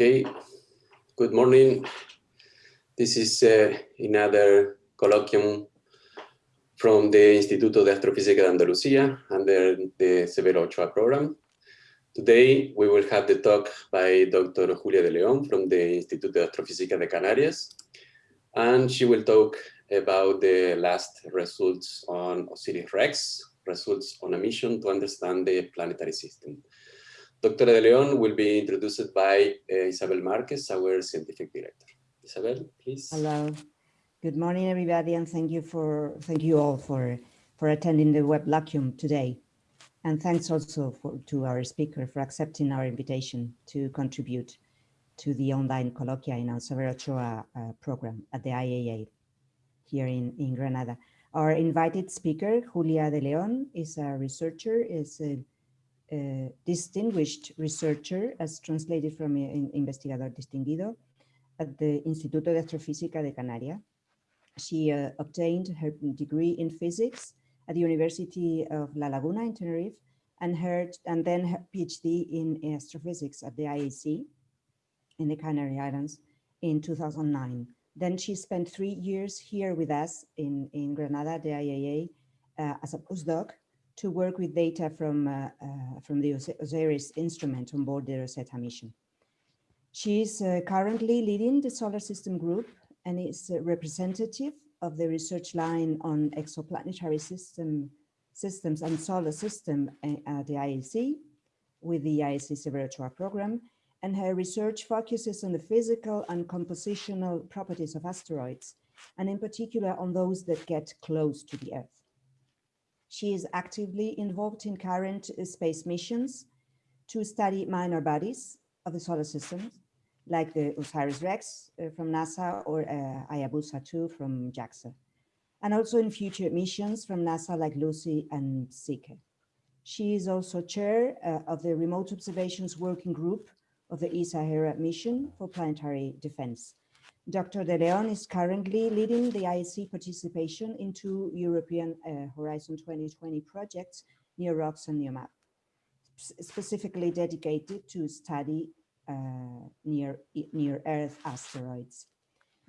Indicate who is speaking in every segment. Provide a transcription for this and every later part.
Speaker 1: Okay, good morning. This is uh, another colloquium from the Instituto de Astrofísica de Andalucía under the Severo Ochoa program. Today, we will have the talk by Dr. Julia de León from the Instituto de Astrofísica de Canarias, and she will talk about the last results on OSIRIS-REx, results on a mission to understand the planetary system. Dr. De Leon will be introduced by uh, Isabel Marquez, our scientific director. Isabel, please.
Speaker 2: Hello. Good morning, everybody, and thank you for thank you all for for attending the web Lacium today. And thanks also for, to our speaker for accepting our invitation to contribute to the online colloquia in our Ochoa uh, program at the IAA here in, in Granada. Our invited speaker, Julia de Leon, is a researcher, is a distinguished researcher, as translated from in, Investigador Distinguido, at the Instituto de Astrofísica de Canarias. She uh, obtained her degree in physics at the University of La Laguna in Tenerife, and, her, and then her PhD in astrophysics at the IAC in the Canary Islands in 2009. Then she spent three years here with us in, in Granada, the IAA, uh, as a postdoc, to work with data from, uh, uh, from the OSIRIS instrument on board the Rosetta mission. She is uh, currently leading the solar system group and is a representative of the research line on exoplanetary system systems and solar system at the IAC with the Severo Ochoa program. And her research focuses on the physical and compositional properties of asteroids, and in particular on those that get close to the Earth. She is actively involved in current uh, space missions to study minor bodies of the solar system, like the OSIRIS-REx uh, from NASA or uh, Hayabusa 2 from JAXA, and also in future missions from NASA like Lucy and Psyche. She is also chair uh, of the Remote Observations Working Group of the ESA-HERA mission for planetary defense. Dr. De Leon is currently leading the IAC participation into European uh, Horizon 2020 projects NEOROCKS and NEOMAP, specifically dedicated to study uh, near, near Earth asteroids.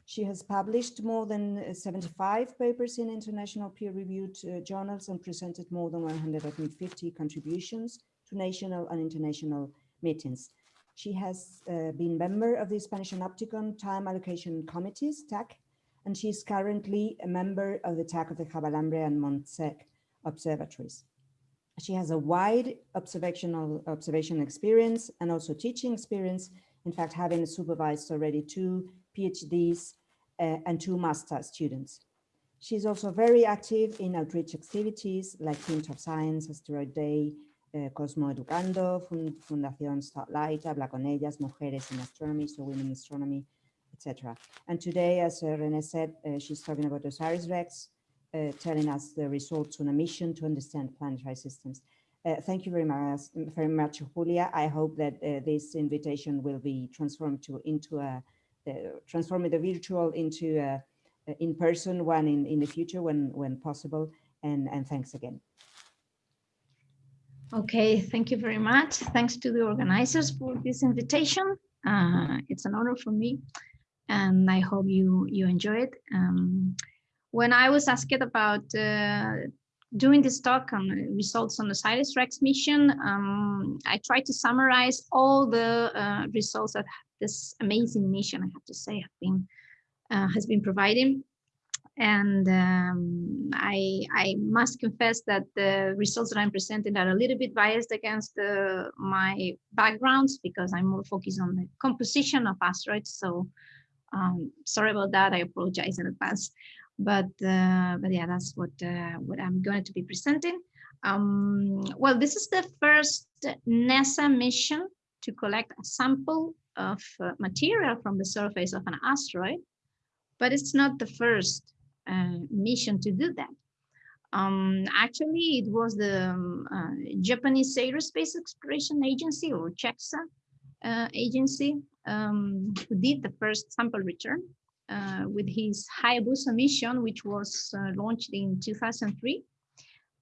Speaker 2: She has published more than 75 papers in international peer-reviewed uh, journals and presented more than 150 contributions to national and international meetings. She has uh, been member of the Spanish Panopticon Time Allocation Committees, TAC, and she is currently a member of the TAC of the Javalambre and Montsec observatories. She has a wide observational observation experience and also teaching experience, in fact, having supervised already two PhDs uh, and two master students. She's also very active in outreach activities like Pint of Science, Asteroid Day, eh, Cosmo Educando, Fund Fundación Starlight, Habla con ellas, Mujeres in Astronomy, so Women in Astronomy, etc. And today, as uh, René said, uh, she's talking about OSIRIS-REx, uh, telling us the results on a mission to understand planetary systems. Uh, thank you very much, very much, Julia. I hope that uh, this invitation will be transformed to into a uh, transforming the virtual into a, a in-person one in in the future when when possible. And and thanks again.
Speaker 3: Okay, thank you very much. Thanks to the organizers for this invitation. Uh, it's an honor for me, and I hope you you enjoy it. Um, when I was asked about uh, doing this talk on results on the OSIRIS-REx mission, um, I tried to summarize all the uh, results that this amazing mission, I have to say, have been uh, has been providing and um, I, I must confess that the results that I'm presenting are a little bit biased against uh, my backgrounds because I'm more focused on the composition of asteroids. So um, sorry about that. I apologize in advance. But uh, but yeah, that's what uh, what I'm going to be presenting. Um, well, this is the first NASA mission to collect a sample of uh, material from the surface of an asteroid, but it's not the first mission to do that. Um, actually, it was the um, uh, Japanese Aerospace Exploration Agency or JAXA uh, agency um, who did the first sample return uh, with his Hayabusa mission, which was uh, launched in 2003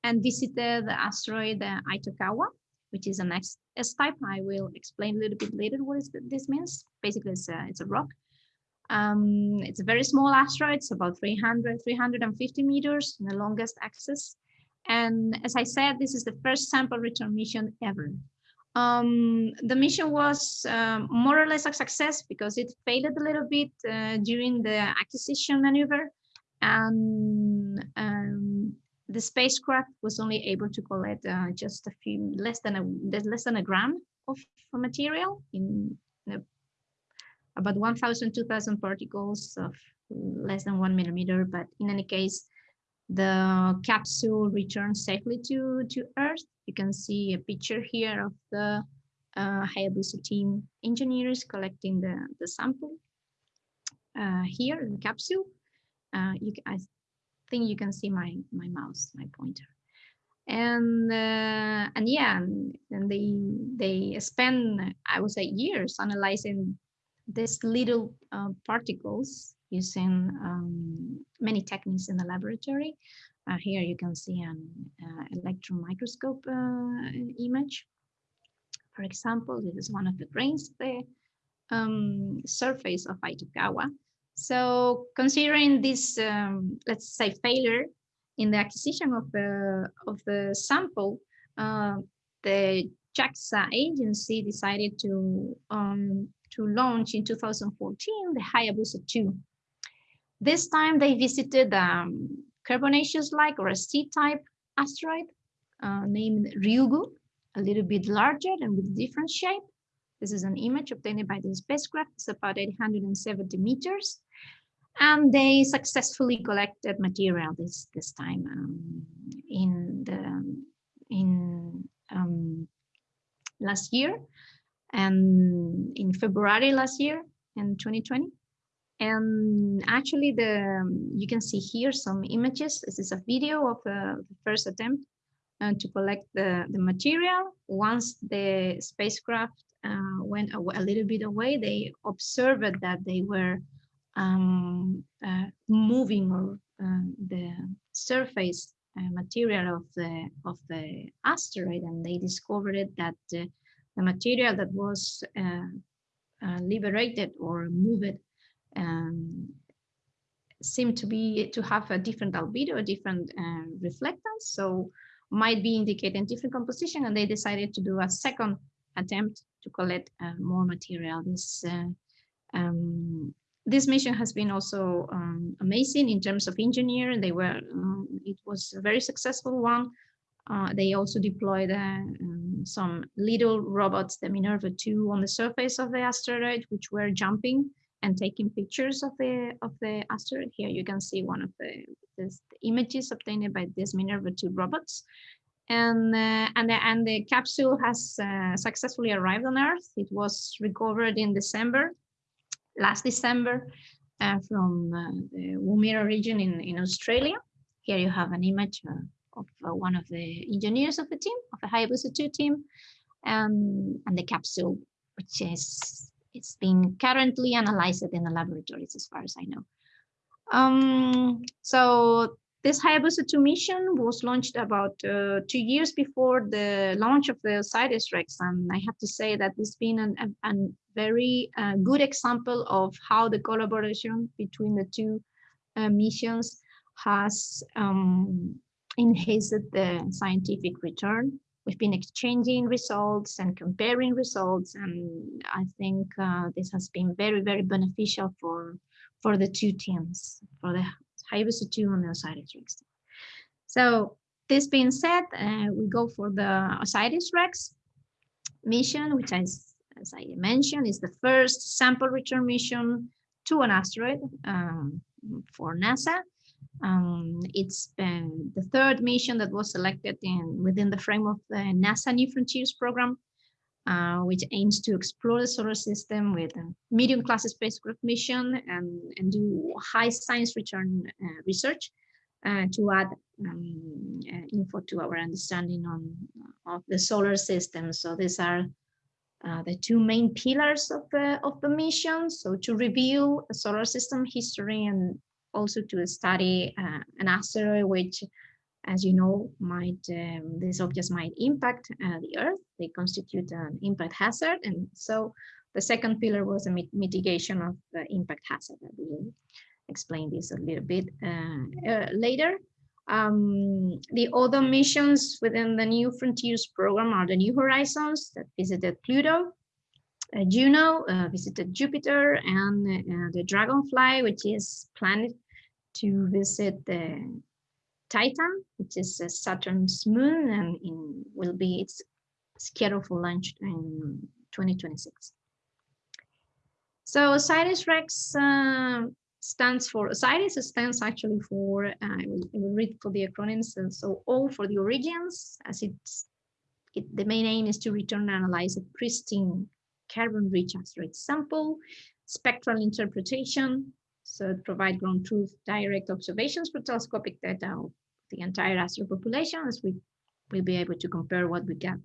Speaker 3: and visited the asteroid uh, Itokawa, which is an S-type. I will explain a little bit later what is this means. Basically, it's a, it's a rock. Um, it's a very small asteroid. It's about 300, 350 meters in the longest axis. And as I said, this is the first sample return mission ever. Um, the mission was um, more or less a success because it failed a little bit uh, during the acquisition maneuver and um, the spacecraft was only able to collect uh, just a few less than a less than a gram of material in, about 1,000 2,000 particles of less than one millimeter. But in any case, the capsule returns safely to to Earth. You can see a picture here of the uh, Hayabusa team engineers collecting the the sample uh, here in the capsule. Uh, you, I think you can see my my mouse, my pointer. And uh, and yeah, and, and they they spend I would say years analyzing these little uh, particles using um, many techniques in the laboratory. Uh, here you can see an uh, electron microscope uh, image. For example, this is one of the grains the um, surface of Itokawa. So considering this, um, let's say, failure in the acquisition of the of the sample, uh, the JAXA agency decided to um, to launch in 2014 the Hayabusa 2. This time they visited um, carbonaceous-like or a C-type asteroid uh, named Ryugu, a little bit larger and with a different shape. This is an image obtained by the spacecraft. It's about 870 meters and they successfully collected material this this time um, in the in um, last year and in February last year in 2020 and actually the you can see here some images. This is a video of uh, the first attempt uh, to collect the the material. Once the spacecraft uh, went a, a little bit away they observed that they were um, uh, moving or uh, the surface uh, material of the of the asteroid, and they discovered that the material that was liberated or moved um, seemed to be to have a different albedo, a different uh, reflectance, so might be indicating different composition, and they decided to do a second attempt to collect uh, more material. This uh, um, this mission has been also um, amazing in terms of engineering. They were, um, it was a very successful one. Uh, they also deployed um, some little robots, the Minerva 2, on the surface of the asteroid, which were jumping and taking pictures of the of the asteroid. Here you can see one of the, the images obtained by these Minerva 2 robots. And uh, and the and the capsule has uh, successfully arrived on Earth. It was recovered in December last December uh, from uh, the Woomera region in, in Australia. Here you have an image uh, of uh, one of the engineers of the team, of the Hayabusa 2 team, um, and the capsule, which is it's being currently analyzed in the laboratories as far as I know. Um, so this Hayabusa 2 mission was launched about uh, two years before the launch of the OSIRIS-REx, and I have to say that it's been an, a, a very uh, good example of how the collaboration between the two uh, missions has um, enhanced the scientific return. We've been exchanging results and comparing results, and I think uh, this has been very, very beneficial for for the two teams, for the Hayabusa 2 on the OSIRIS-REx. So this being said, uh, we go for the OSIRIS-REx mission, which is, as I mentioned, is the first sample return mission to an asteroid um, for NASA. Um, it's been the third mission that was selected in within the frame of the NASA New Frontiers program uh, which aims to explore the solar system with a medium class spacecraft mission and, and do high science return uh, research uh, to add um, uh, info to our understanding on of the solar system. So these are uh, the two main pillars of the of the mission. So to review the solar system history and also to study uh, an asteroid which as you know, might um, these objects might impact uh, the Earth. They constitute an impact hazard, and so the second pillar was a mit mitigation of the impact hazard. I will explain this a little bit uh, uh, later. Um, the other missions within the New Frontiers program are the New Horizons that visited Pluto, Juno uh, visited Jupiter, and uh, the Dragonfly, which is planned to visit the Titan, which is Saturn's moon, and in, will be its scheduled for launch in 2026. So OSIRIS-REx uh, stands for, OSIRIS stands actually for, uh, I, will, I, will, read for the acronyms, so O for the origins, as it's, it, the main aim is to return and analyze a pristine carbon-rich asteroid sample, spectral interpretation, so provide ground truth direct observations for telescopic data of the entire asteroid population, as we will be able to compare what we get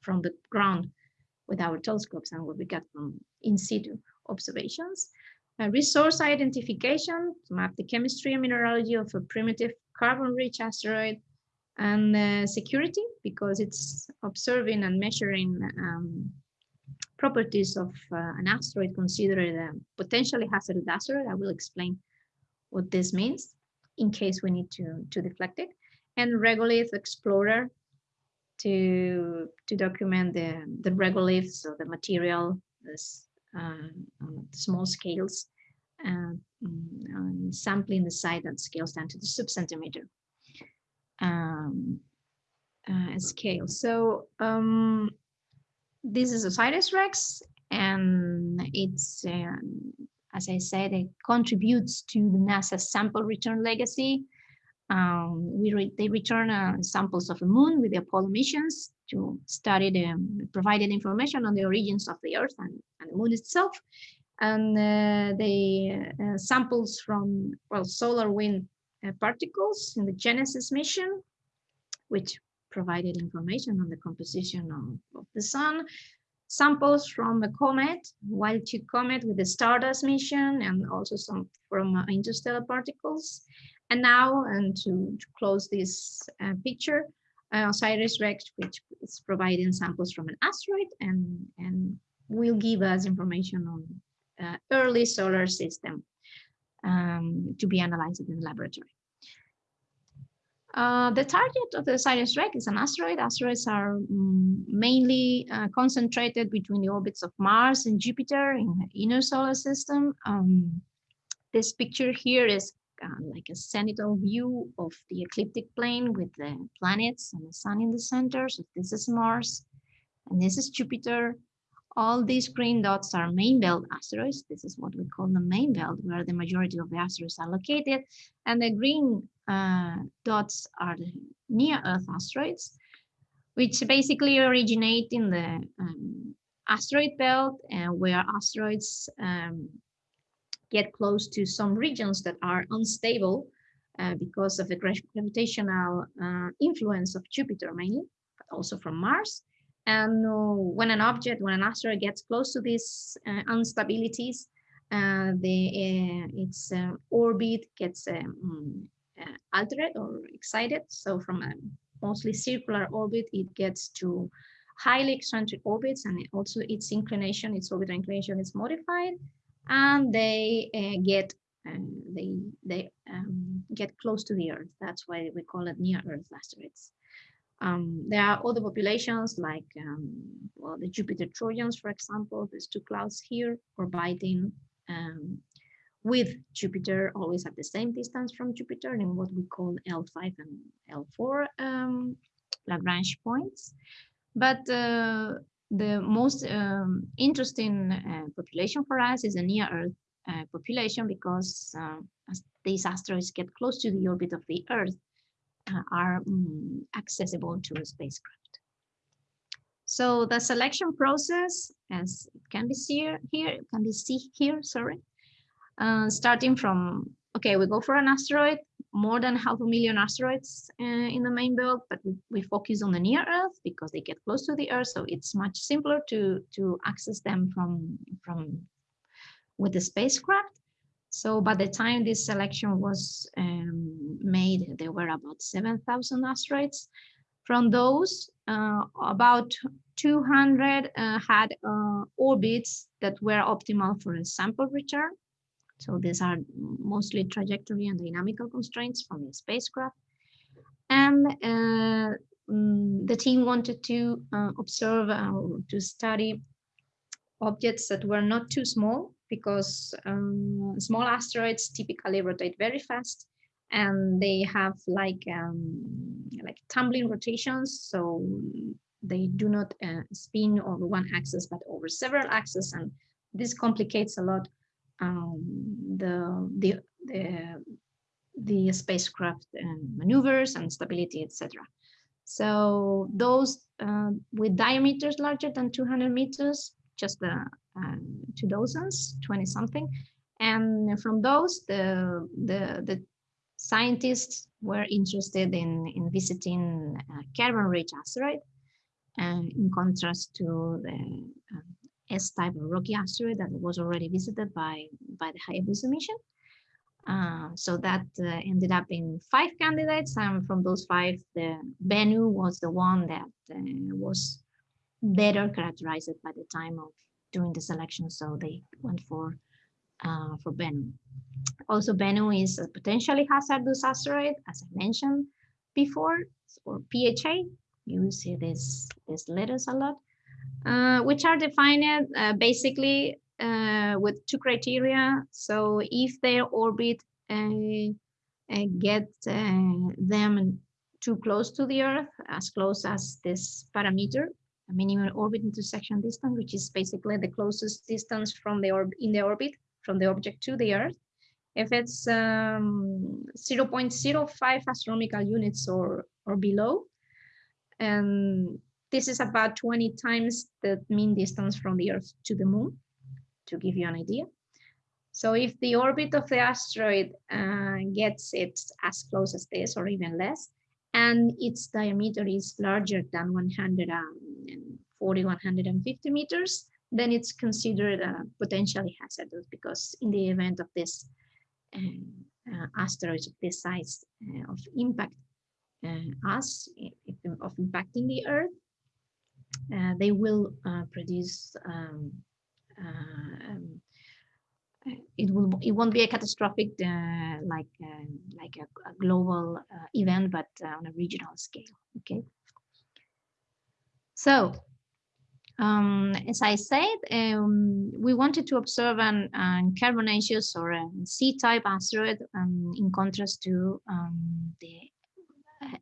Speaker 3: from the ground with our telescopes and what we get from in situ observations. Uh, resource identification to map the chemistry and mineralogy of a primitive carbon-rich asteroid and uh, security because it's observing and measuring um, properties of uh, an asteroid considered a potentially hazardous asteroid. I will explain what this means in case we need to, to deflect it. And regolith explorer to, to document the, the regoliths of the material, this, uh, on small scales, uh, mm, sampling the site that scales down to the sub-centimeter um, uh, scale. So um, this is OSIRIS-REx, and it's, um, as I said, it contributes to the NASA sample return legacy. Um, we re they return uh, samples of the moon with the Apollo missions to study the provided information on the origins of the Earth and, and the moon itself. And uh, the uh, samples from, well, solar wind uh, particles in the Genesis mission, which provided information on the composition of, of the sun, samples from a comet, Wild 2 comet with the Stardust mission, and also some from uh, interstellar particles. And now, and to, to close this uh, picture, uh, OSIRIS-REx, which is providing samples from an asteroid and, and will give us information on uh, early solar system um, to be analyzed in the laboratory. Uh, the target of the OSIRIS-REx is an asteroid. Asteroids are um, mainly uh, concentrated between the orbits of Mars and Jupiter in the inner solar system. Um, this picture here is uh, like a zenithal view of the ecliptic plane with the planets and the sun in the center. So this is Mars and this is Jupiter. All these green dots are main belt asteroids. This is what we call the main belt, where the majority of the asteroids are located. And the green uh, dots are the near-Earth asteroids, which basically originate in the um, asteroid belt and where asteroids um, get close to some regions that are unstable uh, because of the gravitational uh, influence of Jupiter mainly, but also from Mars. And uh, when an object, when an asteroid gets close to these uh, instabilities, uh, the its orbit gets um, altered or excited. So from a mostly circular orbit, it gets to highly eccentric orbits and also its inclination, its orbital inclination is modified and they uh, get they they um, get close to the Earth. That's why we call it near Earth asteroids. Um, there are other populations like um, well, the Jupiter Trojans, for example. There's two clouds here orbiting um, with Jupiter, always at the same distance from Jupiter in what we call L5 and L4 um, Lagrange points. But uh, the most um, interesting uh, population for us is a near Earth uh, population because uh, as these asteroids get close to the orbit of the Earth, are um, accessible to a spacecraft. So the selection process, as it can be see here, can be see here, sorry, uh, starting from, okay, we go for an asteroid, more than half a million asteroids uh, in the main belt, but we, we focus on the near Earth because they get close to the Earth, so it's much simpler to, to access them from, from with the spacecraft. So by the time this selection was um, made, there were about 7,000 asteroids. From those, uh, about 200 uh, had uh, orbits that were optimal for a sample return. So these are mostly trajectory and dynamical constraints from the spacecraft. And uh, mm, the team wanted to uh, observe uh, to study objects that were not too small because um, small asteroids typically rotate very fast and they have like um, like tumbling rotations so they do not uh, spin over one axis but over several axes and this complicates a lot um, the, the, the, the spacecraft and maneuvers and stability, etc. So those uh, with diameters larger than 200 meters, just the uh, two dozens, 20 something. And from those, the, the, the scientists were interested in, in visiting carbon-rich asteroid, in contrast to the uh, S-type rocky asteroid that was already visited by, by the Hayabusa mission. Uh, so that uh, ended up in five candidates, and from those five, the Bennu was the one that uh, was better characterized by the time of doing the selection. So they went for uh, for Bennu. Also, Bennu is a potentially hazardous asteroid, as I mentioned before, or PHA. You see this these letters a lot. Uh, which are defined uh, basically uh, with two criteria. So if their orbit get them too close to the Earth, as close as this parameter, a minimum orbit intersection distance, which is basically the closest distance from the orb in the orbit from the object to the Earth. If it's um, 0.05 astronomical units or or below, and this is about 20 times the mean distance from the Earth to the moon, to give you an idea. So if the orbit of the asteroid uh, gets it as close as this or even less, and its diameter is larger than 140, 150 meters, then it's considered uh, potentially hazardous because in the event of this uh, uh, asteroids of this size uh, of impact uh, us, of impacting the Earth, uh, they will produce um, um, it will it won't be a catastrophic uh, like uh, like a, a global uh, event but on a regional scale okay so um, as I said, um, we wanted to observe an, an carbonaceous or a C-type asteroid um, in contrast to um, the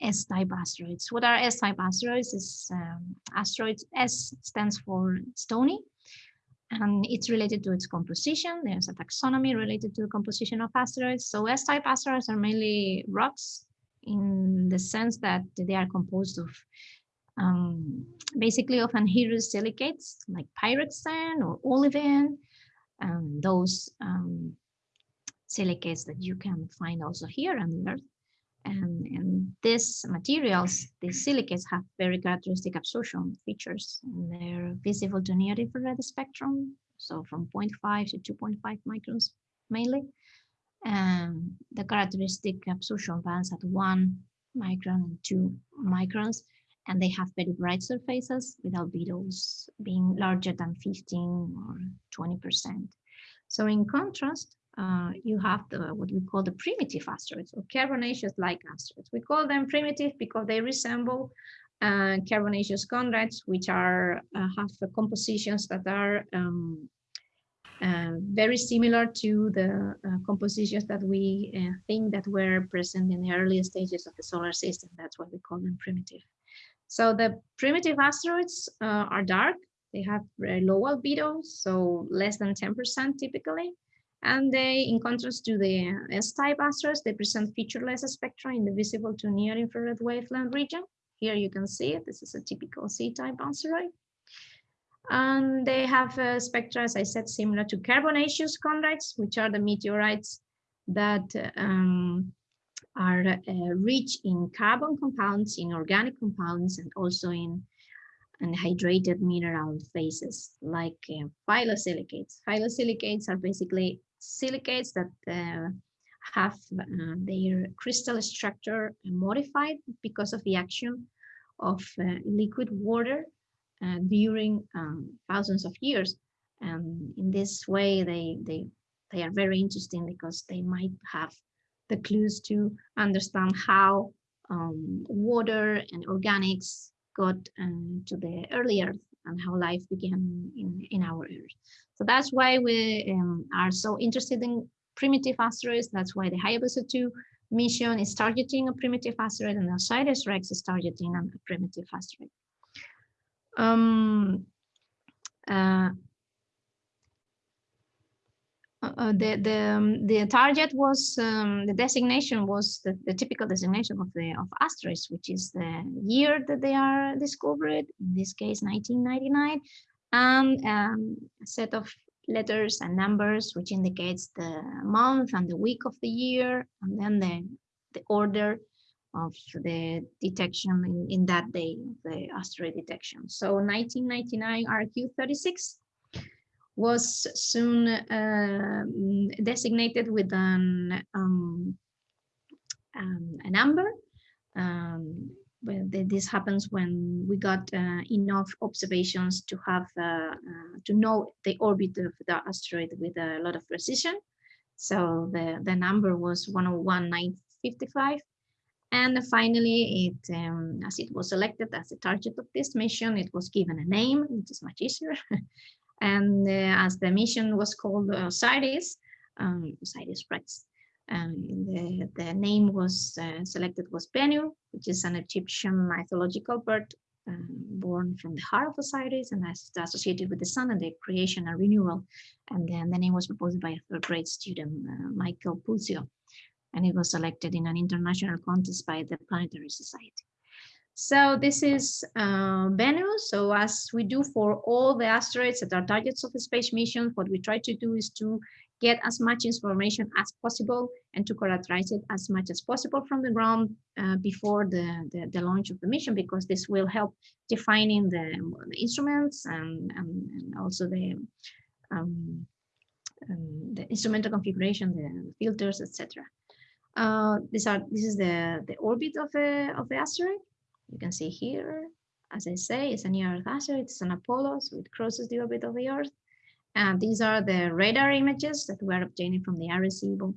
Speaker 3: S-type asteroids. What are S-type asteroids? Is um, asteroids S stands for stony, and it's related to its composition. There's a taxonomy related to the composition of asteroids. So S-type asteroids are mainly rocks in the sense that they are composed of um, basically of anhydrous silicates like pyroxene or olivine, and those um, silicates that you can find also here on the Earth. And, and these materials, these silicates have very characteristic absorption features. And they're visible to near infrared spectrum, so from 0.5 to 2.5 microns mainly. And the characteristic absorption bands at one micron and two microns, and they have very bright surfaces with albedos being larger than 15 or 20%. So in contrast, uh, you have the what we call the primitive asteroids or carbonaceous-like asteroids. We call them primitive because they resemble uh, carbonaceous chondrites, which are uh, have compositions that are um, uh, very similar to the uh, compositions that we think that were present in the early stages of the solar system. That's why we call them primitive. So the primitive asteroids are dark. They have very low albedo, so less than 10% typically. And they, in contrast to the S-type asteroids, they present featureless spectra in the visible to near infrared wavelength region. Here you can see it. This is a typical C-type asteroid. And they have a spectra, as I said, similar to carbonaceous chondrites, which are the meteorites that um, are uh, rich in carbon compounds, in organic compounds, and also in and hydrated mineral phases like uh, phyllosilicates. Phyllosilicates are basically silicates that uh, have uh, their crystal structure modified because of the action of uh, liquid water uh, during um, thousands of years. And in this way, they, they, they are very interesting because they might have the clues to understand how um, water and organics got um, to the early Earth and how life began in, in our Earth. So that's why we um, are so interested in primitive asteroids. That's why the Hayabusa 2 mission is targeting a primitive asteroid and OSIRIS-REx is targeting a primitive asteroid. Um, uh, uh, uh, the the um, the target was um, the designation was the, the typical designation of the of asterisk, which is the year that they are discovered. In this case, 1999, and um, a set of letters and numbers, which indicates the month and the week of the year, and then the the order of the detection in, in that day, the asteroid detection. So 1999 RQ36 was soon uh, designated with an um, um, a number. Um, this happens when we got uh, enough observations to have uh, uh, to know the orbit of the asteroid with a lot of precision. So the the number was 101955. And finally, it um, as it was selected as the target of this mission, it was given a name, which is much easier. And uh, as the mission was called Osiris, um, Osiris-Rex, um, the, the name was uh, selected was Bennu, which is an Egyptian mythological bird um, born from the heart of Osiris and associated with the sun and the creation and renewal. And then the name was proposed by a third grade student, uh, Michael Puzio, and it was selected in an international contest by the Planetary Society. So this is uh, Bennu. So as we do for all the asteroids that are targets of the space mission, what we try to do is to get as much information as possible and to characterize it as much as possible from the ground uh, before the, the, the, launch of the mission, because this will help defining the, the instruments and, and, and, also the, um, um, the instrumental configuration, the filters, etc. Uh, these are this is the the orbit of the of the asteroid you can see here, as I say, it's a near Earth asteroid, it's an Apollo, so it crosses the orbit of the Earth. And these are the radar images that we were obtained from the Arecibo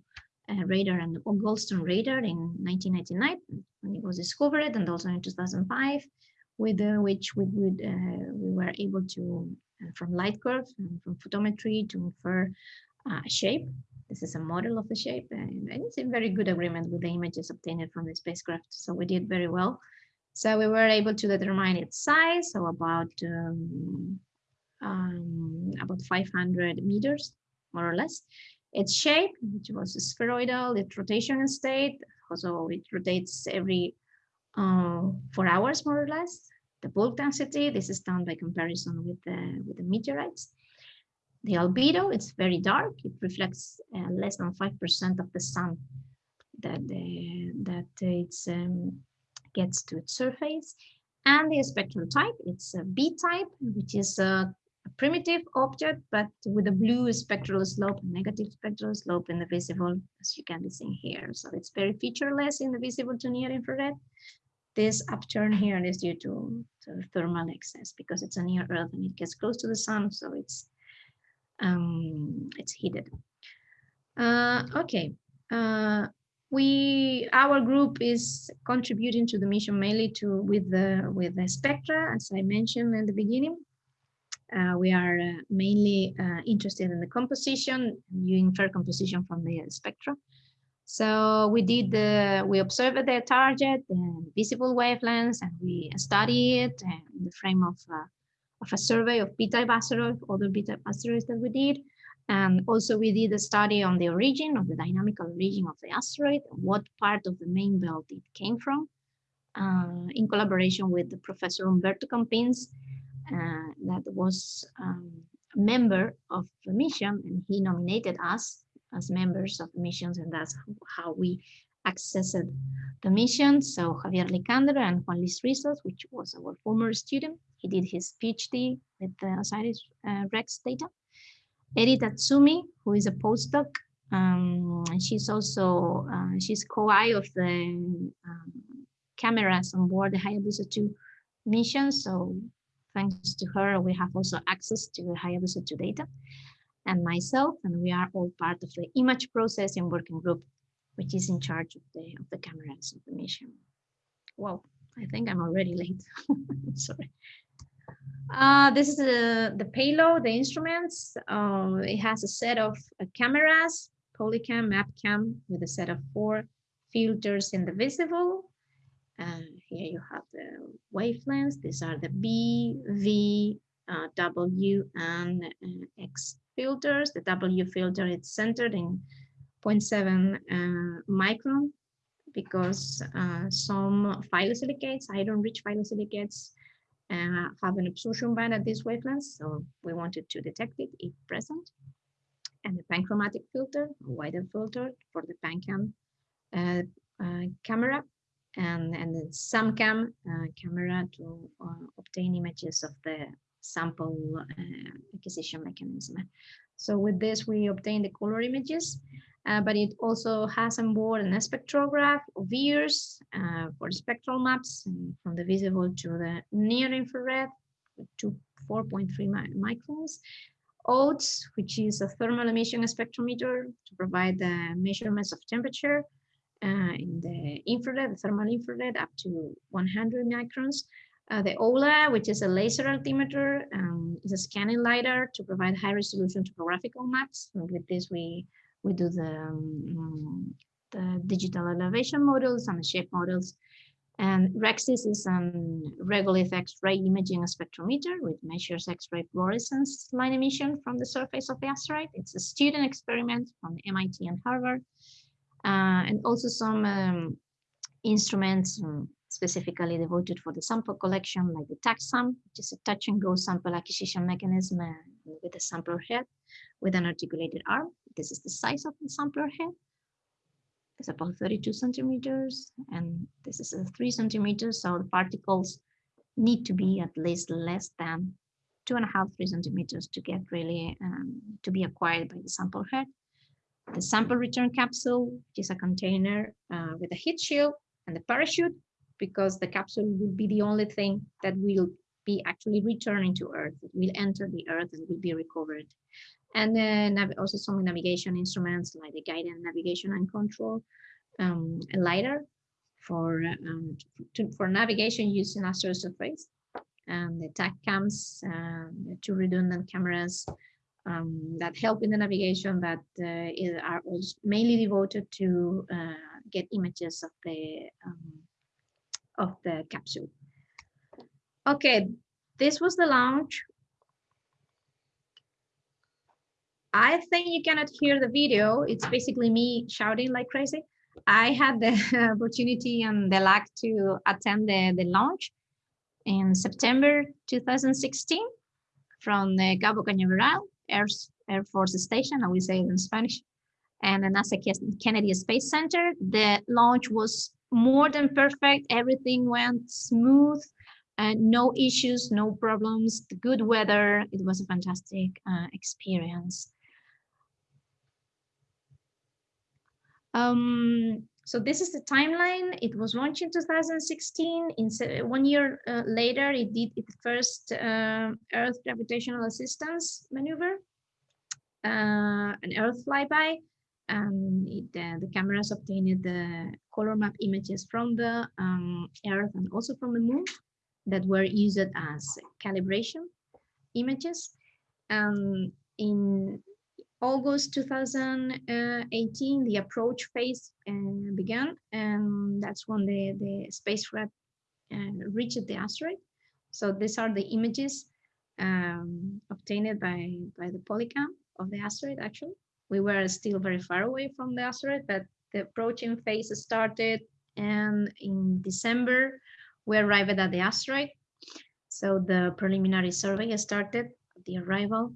Speaker 3: uh, radar and Goldstone radar in 1999 when it was discovered, and also in 2005, with uh, which we would uh, we were able to uh, from light curves and from photometry to infer uh, a shape. This is a model of the shape, and it's in very good agreement with the images obtained from the spacecraft. So we did very well. So we were able to determine its size, so about um, um, about 500 meters, more or less. Its shape, which was spheroidal, its rotation state, also it rotates every uh, four hours, more or less. The bulk density, this is done by comparison with the, with the meteorites. The albedo, it's very dark. It reflects uh, less than 5% of the sun that, the, that it's um, gets to its surface. And the spectral type, it's a B type, which is a, a primitive object, but with a blue spectral slope, negative spectral slope in the visible, as you can be seeing here. So it's very featureless in the visible to near infrared. This upturn here is due to, to thermal excess because it's a near Earth and it gets close to the sun, so it's um, it's heated. Uh, okay, uh, we our group is contributing to the mission mainly to with the with the spectra as i mentioned in the beginning. Uh, we are uh, mainly uh, interested in the composition you infer composition from the spectra. So we did the we observed the target the visible wavelengths and we study it in the frame of uh, of a survey of b-type asteroids other b-type asteroids that we did and also we did a study on the origin of the dynamical origin of the asteroid, what part of the main belt it came from, uh, in collaboration with Professor Humberto Campins, uh, that was um, a member of the mission, and he nominated us as members of the missions, and that's how we accessed the mission. So Javier Licandro and Juan Luis Rizos, which was our former student, he did his PhD with the OSIRIS uh, REx data. Eri Tatsumi, who is a postdoc. Um, she's also, uh, she's Co-I of the um, cameras on board the Hayabusa 2 mission. So thanks to her, we have also access to the Hayabusa 2 data and myself, and we are all part of the image processing working group, which is in charge of the, of the cameras of the mission. Well, I think I'm already late. Sorry. Uh, this is the, the payload, the instruments. Uh, it has a set of uh, cameras, Polycam, MapCam, with a set of four filters in the visible. And here you have the wavelengths. These are the B, V, uh, W, and uh, X filters. The W filter is centered in 0.7 uh, micron because some phyllosilicates, iron-rich phyllosilicates, uh, have an absorption band at this wavelength, so we wanted to detect it if present. And the panchromatic filter, a wider filter for the PanCam uh, uh, camera, and, and the SAMCAM uh, camera to uh, obtain images of the sample uh, acquisition mechanism. So with this, we obtain the color images uh, but it also has on board an spectrograph OVIRS uh, for spectral maps from the visible to the near infrared to 4.3 microns. OTES, which is a thermal emission spectrometer to provide the measurements of temperature uh, in the infrared, the thermal infrared up to 100 microns. Uh, the OLA, which is a laser altimeter, um, is a scanning LiDAR to provide high resolution topographical maps. And with this, we we do the, um, the digital elevation models and shape models. And REXIS is a regolith X-ray imaging spectrometer, which measures X-ray fluorescence line emission from the surface of the asteroid. It's a student experiment from MIT and Harvard. Uh, and also some um, instruments um, specifically devoted for the sample collection, like the TAGSAM, which is a touch and go sample acquisition mechanism uh, with a sampler head with an articulated arm. This is the size of the sampler head. It's about 32 centimeters, and this is a three centimeters. So the particles need to be at least less than two and a half, three centimeters to get really um, to be acquired by the sample head. The sample return capsule, which is a container uh, with a heat shield and the parachute, because the capsule will be the only thing that will be actually returning to Earth. It will enter the Earth and will be recovered and then also some navigation instruments like the guided navigation and control, um, a LiDAR for um, to, for navigation using asteroid surface, and the TAC cams, uh, two redundant cameras um, that help in the navigation that uh, are mainly devoted to uh, get images of the um, of the capsule. Okay, this was the launch I think you cannot hear the video. It's basically me shouting like crazy. I had the opportunity and the luck to attend the, the launch in September 2016 from the Cabo Cañaveral Air, Air Force Station, I will say it in Spanish, and the NASA Kennedy Space Center. The launch was more than perfect. Everything went smooth and no issues, no problems, good weather. It was a fantastic uh, experience. Um, so this is the timeline. It was launched in 2016. In one year uh, later, it did its first uh, Earth gravitational assistance maneuver, uh, an Earth flyby. And it, uh, the cameras obtained the color map images from the um, Earth and also from the Moon that were used as calibration images. Um, in August 2018, the approach phase uh, began, and that's when the, the spacecraft uh, reached the asteroid. So these are the images um, obtained by, by the polycam of the asteroid, actually. We were still very far away from the asteroid, but the approaching phase started, and in December, we arrived at the asteroid. So the preliminary survey started the arrival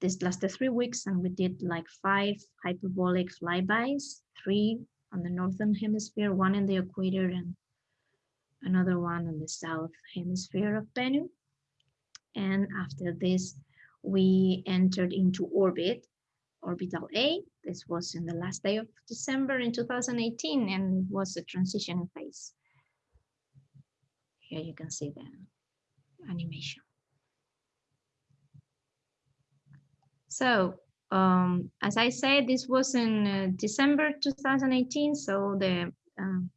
Speaker 3: this lasted three weeks and we did like five hyperbolic flybys, three on the northern hemisphere, one in the equator and another one on the south hemisphere of Bennu. And after this, we entered into orbit, orbital A. This was in the last day of December in 2018 and was a transition phase. Here you can see the animation. So um, as I said, this was in uh, December 2018, so the um,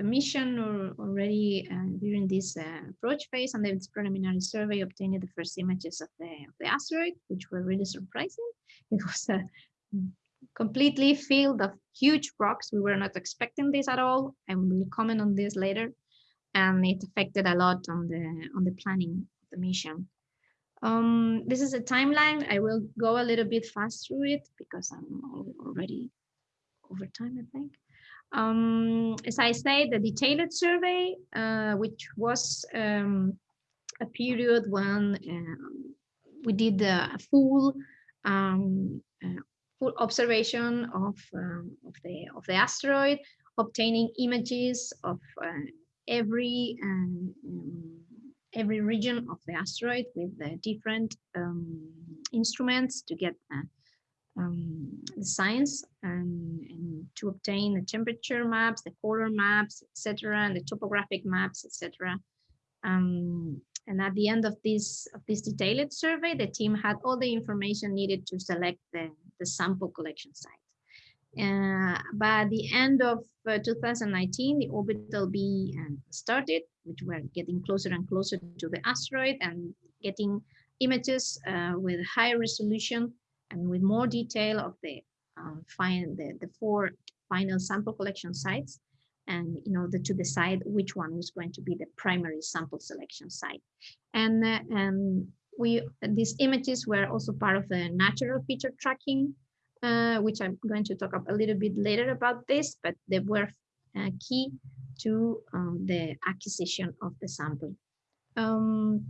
Speaker 3: the mission already uh, during this uh, approach phase and this preliminary survey obtained the first images of the, of the asteroid, which were really surprising. It was a completely filled of huge rocks. We were not expecting this at all. I will comment on this later. And it affected a lot on the on the planning of the mission. Um, this is a timeline. I will go a little bit fast through it because I'm already over time, I think. Um, as I say, the detailed survey, uh, which was um, a period when um, we did a full um, uh, full observation of, um, of the of the asteroid, obtaining images of uh, every um, every region of the asteroid with the different um, instruments to get uh, um, the science and, and, to obtain the temperature maps, the color maps, etc., and the topographic maps, etc. Um, and at the end of this of this detailed survey, the team had all the information needed to select the, the sample collection site. Uh, by the end of uh, 2019, the orbital B uh, started, which were getting closer and closer to the asteroid and getting images uh, with high resolution and with more detail of the um, find the, the four final sample collection sites and in order to decide which one was going to be the primary sample selection site. And, uh, and we these images were also part of the natural feature tracking uh, which I'm going to talk a little bit later about this, but they were uh, key to um, the acquisition of the sample. Um,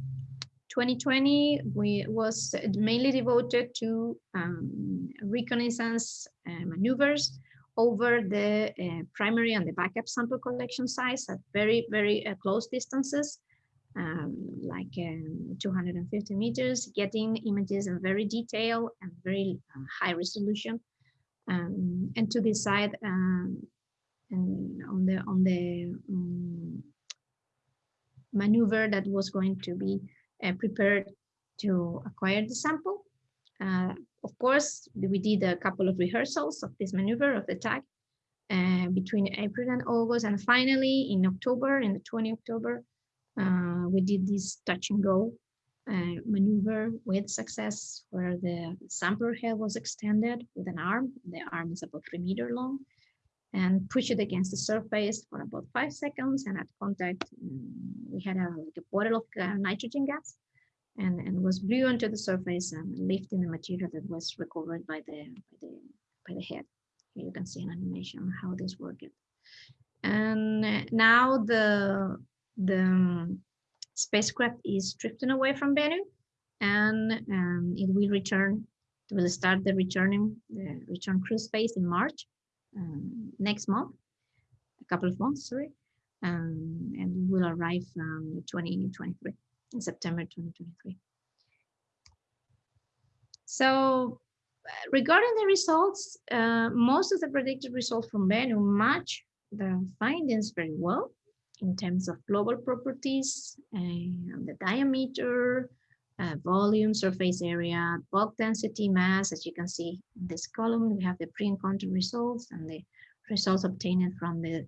Speaker 3: 2020 we was mainly devoted to um, reconnaissance uh, maneuvers over the uh, primary and the backup sample collection sites at very, very uh, close distances um, like um, 250 meters, getting images in very detail and very uh, high resolution, um, and to decide um, and on the on the um, maneuver that was going to be prepared to acquire the sample. Uh, of course, we did a couple of rehearsals of this maneuver of the tag uh, between April and August, and finally in October, in the 20 October, uh, we did this touch and go uh, maneuver with success where the sampler head was extended with an arm. The arm is about three meter long and push it against the surface for about five seconds. And at contact, um, we had a, like a bottle of uh, nitrogen gas and, and was blew onto the surface and lifting the material that was recovered by the, by the, by the head. Here you can see an animation on how this worked. And now the the um, spacecraft is drifting away from Bennu and um, it will return, it will start the returning, the return cruise phase in March um, next month, a couple of months, sorry, um, and will arrive um, 2023, in September 2023. So uh, regarding the results, uh, most of the predicted results from Bennu match the findings very well in terms of global properties, and the diameter, uh, volume, surface area, bulk density, mass. As you can see in this column, we have the pre-encounter results and the results obtained from the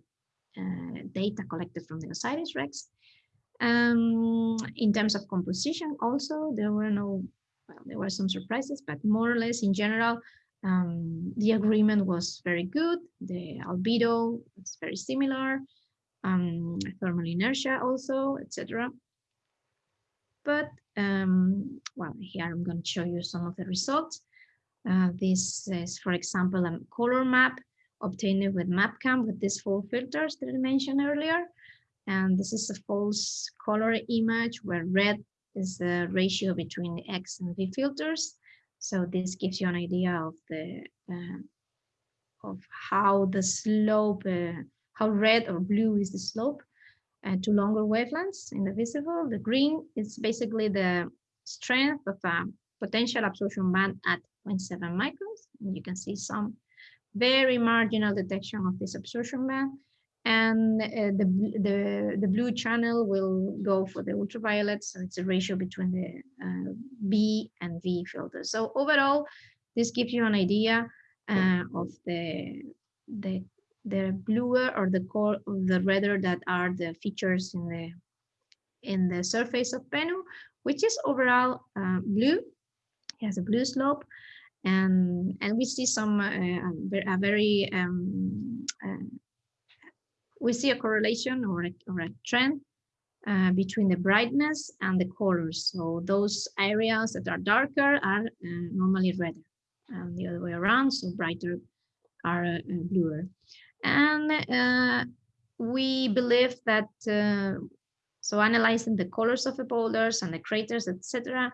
Speaker 3: uh, data collected from the OSIRIS-REx. Um, in terms of composition, also, there were no, well, there were some surprises, but more or less in general, um, the agreement was very good. The albedo was very similar um, thermal inertia also, etc. But, um, well, here I'm going to show you some of the results. Uh, this is, for example, a color map obtained with MapCam with these four filters that I mentioned earlier. And this is a false color image where red is the ratio between the X and V filters. So this gives you an idea of the uh, of how the slope uh, how red or blue is the slope and to longer wavelengths in the visible. The green is basically the strength of a potential absorption band at 0.7 microns. And you can see some very marginal detection of this absorption band. And uh, the, the, the blue channel will go for the ultraviolet. So it's a ratio between the uh, B and V filters. So overall, this gives you an idea uh, of the, the, the bluer or the core the redder that are the features in the in the surface of Bennu, which is overall uh, blue. It has a blue slope and and we see some uh, a very um, uh, we see a correlation or a, or a trend uh, between the brightness and the colors. So those areas that are darker are uh, normally redder, and the other way around. So brighter are uh, bluer, and uh, we believe that. so analyzing the colors of the boulders and the craters, etc.,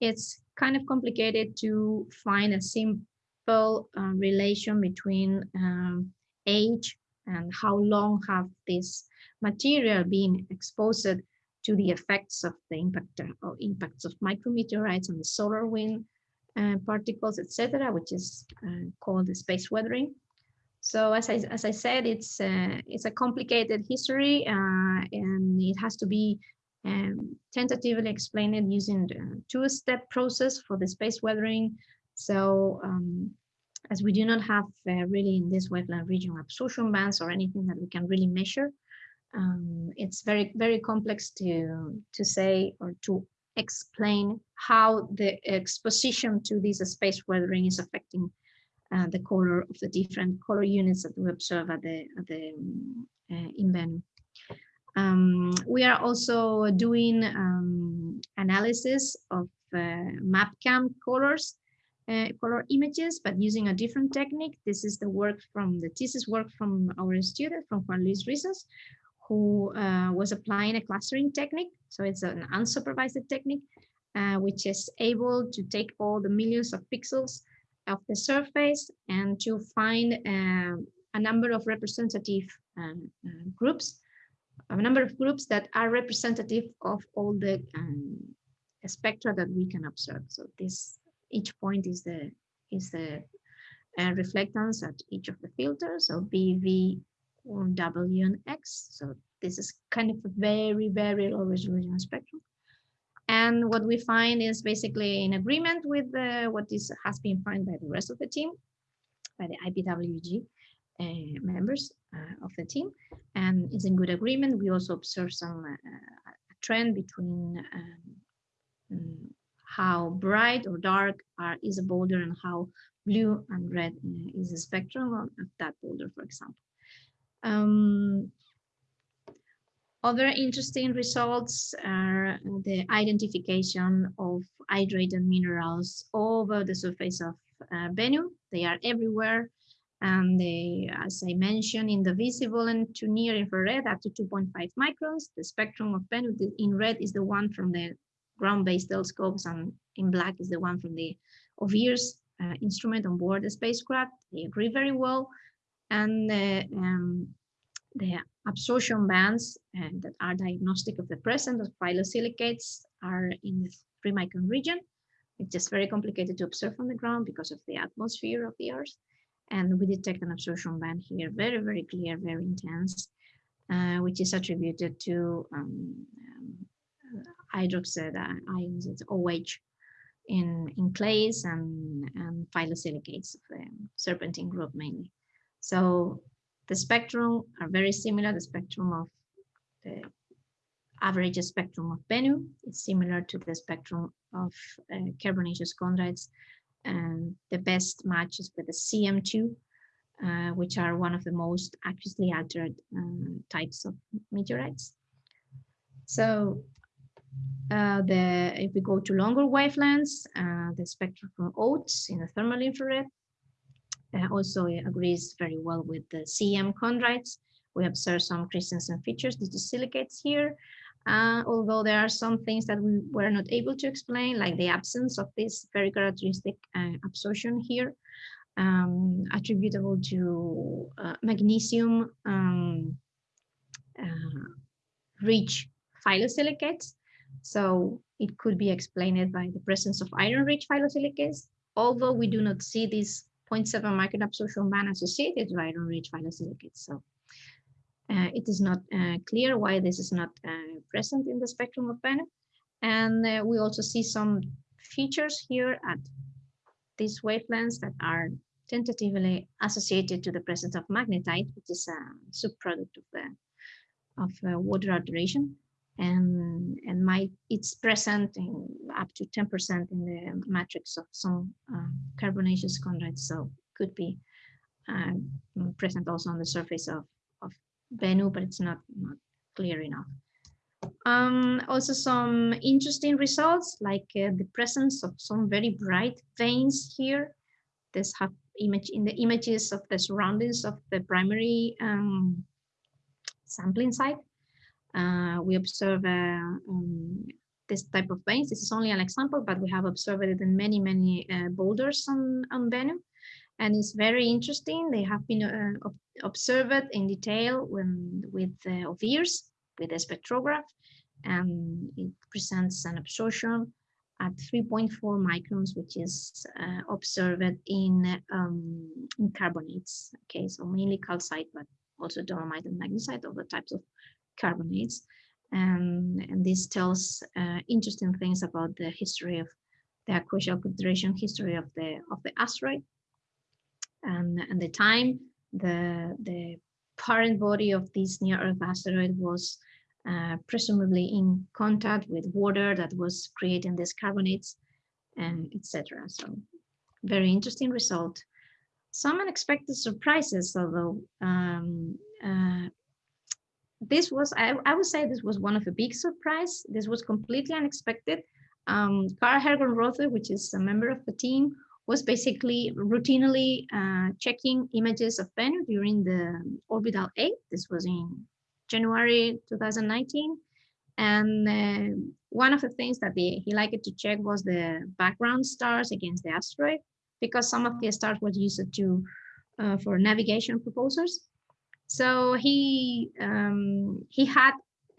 Speaker 3: it's kind of complicated to find a simple uh, relation between um, age and how long have this material been exposed to the effects of the impact or impacts of micrometeorites on the solar wind uh, particles, etc., which is uh, called the space weathering. So as I, as I said, it's uh, it's a complicated history uh, and it has to be um, tentatively explained using the two-step process for the space weathering. So um, as we do not have uh, really in this wetland region absorption bands or anything that we can really measure, um, it's very, very complex to, to say or to explain how the exposition to this space weathering is affecting uh, the color of the different color units that we observe at the, at the uh, in Bennu. Um, we are also doing um, analysis of uh, MapCam colors, uh, color images, but using a different technique. This is the work from the thesis work from our student, from Juan Luis Rizos, who uh, was applying a clustering technique. So it's an unsupervised technique, uh, which is able to take all the millions of pixels of the surface and to find uh, a number of representative um, uh, groups a number of groups that are representative of all the um, spectra that we can observe. So this each point is the is the uh, reflectance at each of the filters. So B, V, W, and X. So this is kind of a very, very low resolution spectrum. And what we find is basically in agreement with the, what is has been found by the rest of the team, by the IPWG uh, members uh, of the team and is in good agreement. We also observe some uh, trend between um, mm, how bright or dark are, is a boulder and how blue and red is a spectrum of that boulder, for example. Um, other interesting results are the identification of hydrated minerals over the surface of uh, Bennu. They are everywhere and they, as I mentioned, in the visible and to near infrared up to 2.5 microns. The spectrum of Bennu in red is the one from the ground-based telescopes, and in black is the one from the OVIRS uh, instrument on board the spacecraft. They agree very well, and the, um, the absorption bands uh, that are diagnostic of the presence of phyllosilicates are in the three micron region. It's just very complicated to observe on the ground because of the atmosphere of the Earth and we detect an absorption band here, very, very clear, very intense, uh, which is attributed to um, um, hydroxide ions, it's OH, in, in clays and, and phyllosilicates of the serpentine group mainly. So the spectrum are very similar, the spectrum of the average spectrum of Bennu is similar to the spectrum of uh, carbonaceous chondrites and the best matches with the CM2, uh, which are one of the most aqueously altered um, types of meteorites. So uh, the if we go to longer wavelengths, uh, the spectrum from OTES in the thermal infrared also agrees very well with the CM chondrites. We observe some Christiansen features, these silicates here, uh, although there are some things that we were not able to explain, like the absence of this very characteristic uh, absorption here, um, attributable to uh, magnesium um, uh, rich phyllosilicates. So it could be explained by the presence of iron-rich phyllosilicates, although we do not see this 0.7 micron absorption band associated with iron-rich phyllosilicates. So uh, it is not uh, clear why this is not uh, present in the spectrum of Bennu. And uh, we also see some features here at these wavelengths that are tentatively associated to the presence of magnetite, which is a subproduct of the of uh, water alteration, and and might it's present in up to 10% in the matrix of some uh, carbonaceous chondrites, so could be uh, present also on the surface of of Bennu, but it's not not clear enough. Um, also some interesting results like uh, the presence of some very bright veins here. This have image in the images of the surroundings of the primary um, sampling site. Uh, we observe uh, um, this type of veins. This is only an example, but we have observed it in many, many uh, boulders on, on Bennu. And it's very interesting. They have been observed in detail when, with uh, OVIRS, with a spectrograph, and it presents an absorption at 3.4 microns, which is uh, observed in, um, in carbonates. Okay, so mainly calcite, but also dolomite and magnesite, other types of carbonates. And, and this tells uh, interesting things about the history of the aquacial configuration history of the of the asteroid and, and the time the the parent body of this near Earth asteroid was uh, presumably in contact with water that was creating these carbonates and etc. So very interesting result. Some unexpected surprises, although um, uh, this was, I, I, would say this was one of a big surprise. This was completely unexpected. Um, Carl Hergenrother, which is a member of the team, was basically routinely uh, checking images of Bennu during the orbital A. This was in January 2019. And uh, one of the things that the, he liked to check was the background stars against the asteroid, because some of the stars were used to uh, for navigation proposals. So he um, he had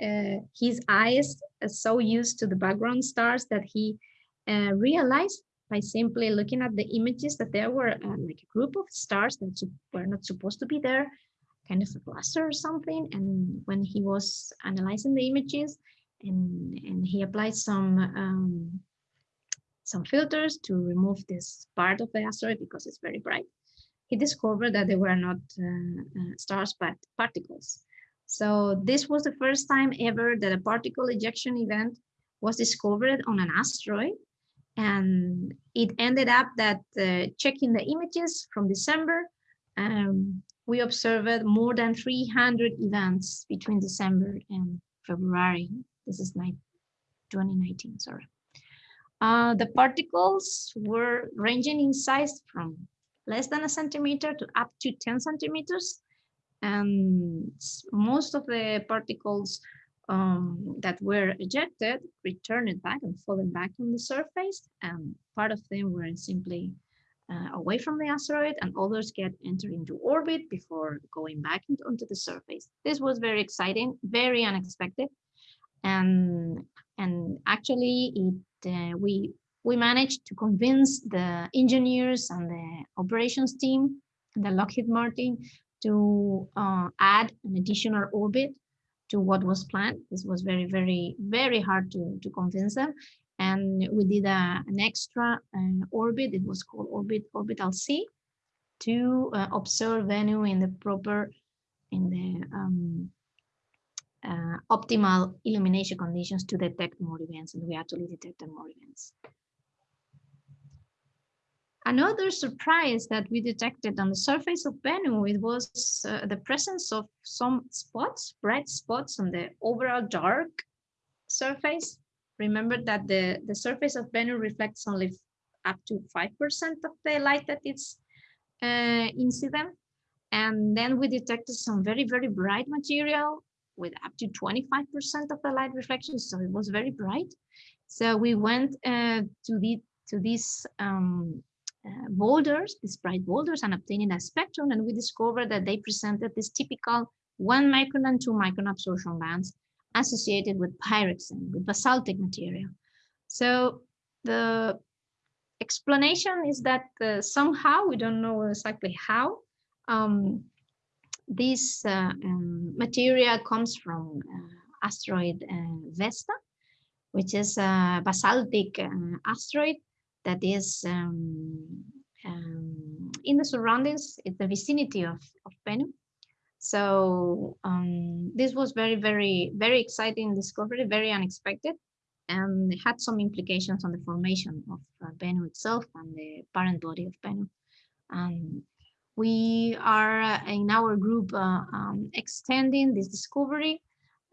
Speaker 3: uh, his eyes so used to the background stars that he uh, realized by simply looking at the images that there were uh, like a group of stars that were not supposed to be there kind of a cluster or something. And when he was analyzing the images and, and he applied some um, some filters to remove this part of the asteroid because it's very bright, he discovered that they were not uh, uh, stars, but particles. So this was the first time ever that a particle ejection event was discovered on an asteroid. And it ended up that uh, checking the images from December, um, we observed more than 300 events between December and February. This is 2019, sorry. Uh, the particles were ranging in size from less than a centimeter to up to 10 centimeters. And most of the particles um, that were ejected returned back and fallen back on the surface. And part of them were simply uh, away from the asteroid and others get entered into orbit before going back into, onto the surface. This was very exciting, very unexpected. And, and actually it, uh, we, we managed to convince the engineers and the operations team, the Lockheed Martin, to uh, add an additional orbit to what was planned. This was very, very, very hard to, to convince them and we did a, an extra uh, orbit. It was called orbit orbital C to uh, observe Bennu in the proper, in the um, uh, optimal illumination conditions to detect more events, and we actually detected more events. Another surprise that we detected on the surface of Bennu, it was uh, the presence of some spots, bright spots on the overall dark surface Remember that the, the surface of Bennu reflects only up to 5% of the light that is uh, incident. And then we detected some very, very bright material with up to 25% of the light reflection. So it was very bright. So we went uh, to the to these um, uh, boulders, these bright boulders, and obtaining a spectrum, and we discovered that they presented this typical one micron and two micron absorption bands associated with pyroxene, with basaltic material. So the explanation is that uh, somehow, we don't know exactly how, um, this uh, um, material comes from uh, asteroid uh, Vesta, which is a basaltic uh, asteroid that is um, um, in the surroundings, in the vicinity of, of Bennu. So um, this was very, very, very exciting discovery, very unexpected, and had some implications on the formation of uh, Bennu itself and the parent body of Bennu. And we are uh, in our group uh, um, extending this discovery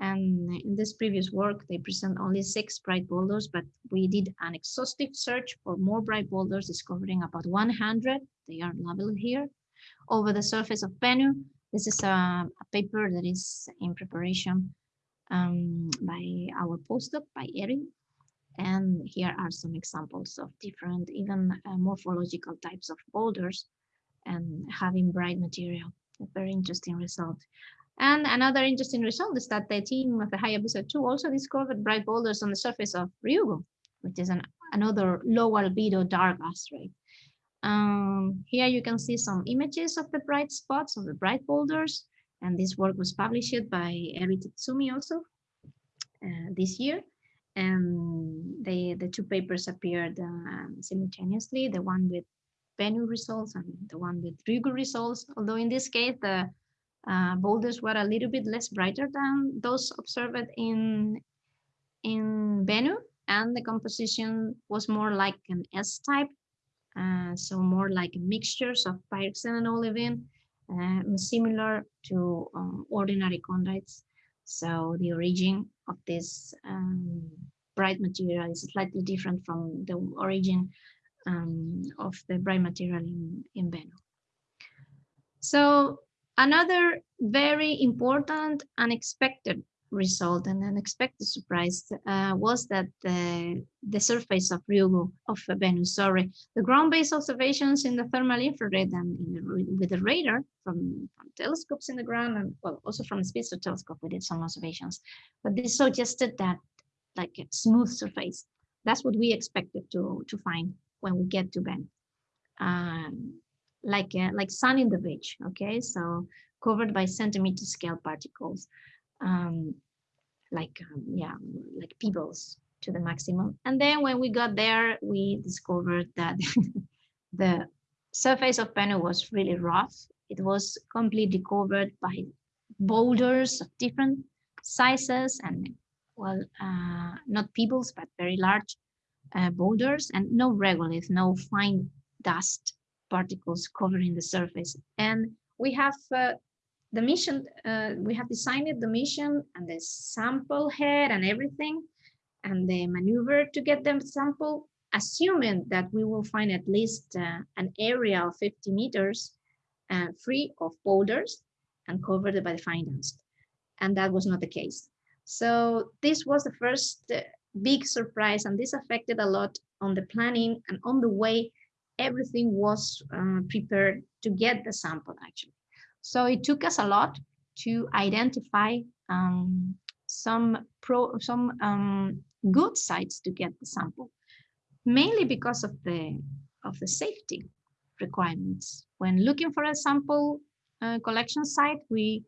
Speaker 3: and in this previous work, they present only six bright boulders, but we did an exhaustive search for more bright boulders, discovering about 100. They are labeled here over the surface of Bennu. This is a, a paper that is in preparation um, by our postdoc, by Eri. And here are some examples of different, even uh, morphological types of boulders and having bright material. A very interesting result. And another interesting result is that the team of the Hayabusa 2 also discovered bright boulders on the surface of Ryugu, which is an, another low albedo dark asteroid. Um, here you can see some images of the bright spots of the bright boulders. And this work was published by Eri Tatsumi also uh, this year. And they, the two papers appeared um, simultaneously, the one with Bennu results and the one with Ryugu results. Although in this case, the uh, boulders were a little bit less brighter than those observed in, in Bennu, and the composition was more like an S-type, uh, so more like mixtures of pyroxene and olivine, uh, similar to um, ordinary chondrites. So the origin of this um, bright material is slightly different from the origin um, of the bright material in, in Bennu. So Another very important unexpected result and unexpected surprise uh, was that the, the surface of Ryugu, of Bennu, sorry, the ground-based observations in the thermal infrared and the, with the radar from, from, telescopes in the ground and well, also from the Spitzer telescope, we did some observations, but this suggested that like a smooth surface. That's what we expected to, to find when we get to Bennu. Um, like uh, like sun in the beach okay? So covered by centimeter scale particles um, like um, yeah like pebbles to the maximum. And then when we got there we discovered that the surface of Bennu was really rough. It was completely covered by boulders of different sizes and well uh, not pebbles but very large uh, boulders and no regolith no fine dust particles covering the surface. And we have uh, the mission, uh, we have designed the mission and the sample head and everything, and the maneuver to get the sample, assuming that we will find at least uh, an area of 50 meters uh, free of boulders and covered by the dust. And that was not the case. So this was the first uh, big surprise, and this affected a lot on the planning and on the way everything was uh, prepared to get the sample actually. So it took us a lot to identify um, some pro some um, good sites to get the sample, mainly because of the of the safety requirements. When looking for a sample uh, collection site, we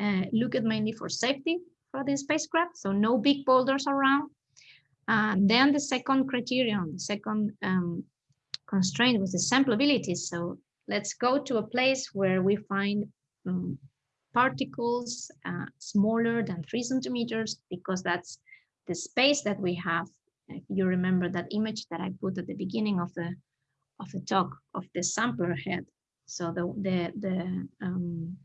Speaker 3: uh, look at mainly for safety for the spacecraft, so no big boulders around. Uh, then the second criterion, the second um, constraint with the sampleability. So let's go to a place where we find um, particles uh, smaller than three centimeters, because that's the space that we have. If you remember that image that I put at the beginning of the of the talk of the sampler head. So the the the um,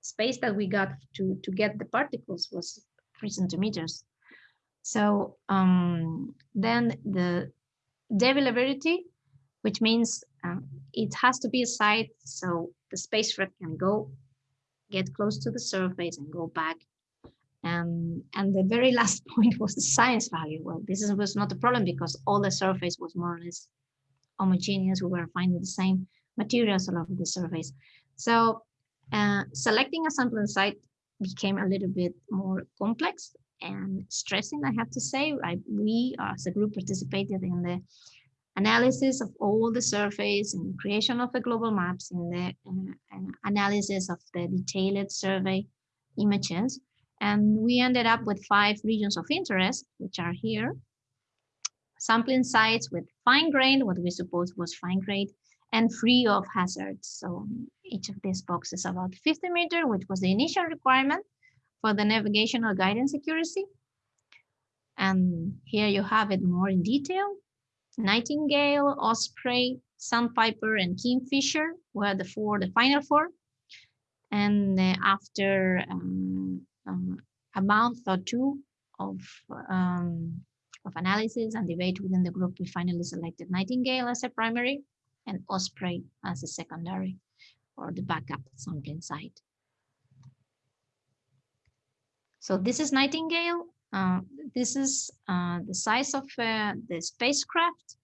Speaker 3: space that we got to to get the particles was three centimeters. So um, then the availability which means um, it has to be a site so the spacecraft can go get close to the surface and go back. And, and the very last point was the science value. Well, this is, was not a problem because all the surface was more or less homogeneous. We were finding the same materials all over the surface. So uh, selecting a sampling site became a little bit more complex and stressing, I have to say. I, we as a group participated in the analysis of all the surveys and creation of the global maps in the uh, analysis of the detailed survey images. And we ended up with five regions of interest, which are here. Sampling sites with fine grain, what we suppose was fine grain, and free of hazards. So each of these boxes about 50 meter, which was the initial requirement for the navigational guidance accuracy. And here you have it more in detail. Nightingale, Osprey, Sandpiper, and Kingfisher were the four, the final four. And uh, after um, um, a month or two of, um, of analysis and debate within the group, we finally selected Nightingale as a primary and Osprey as a secondary or the backup sampling site. So this is Nightingale. Uh, this is uh, the size of uh, the spacecraft.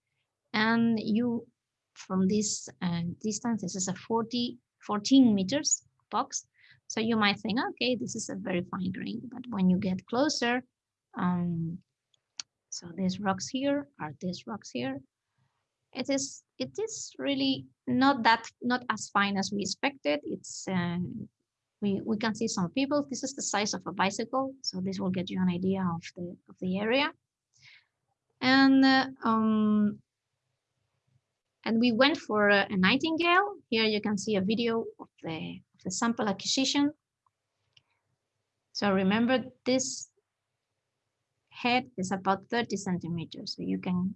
Speaker 3: And you, from this uh, distance, this is a 40, 14 meters box. So you might think, okay, this is a very fine grain. But when you get closer, um, so these rocks here are these rocks here. It is it is really not that not as fine as we expected. It's uh, we, we can see some people. This is the size of a bicycle, so this will get you an idea of the of the area. And uh, um, and we went for a, a, nightingale. Here you can see a video of the of the sample acquisition. So remember this head is about 30 centimeters, so you can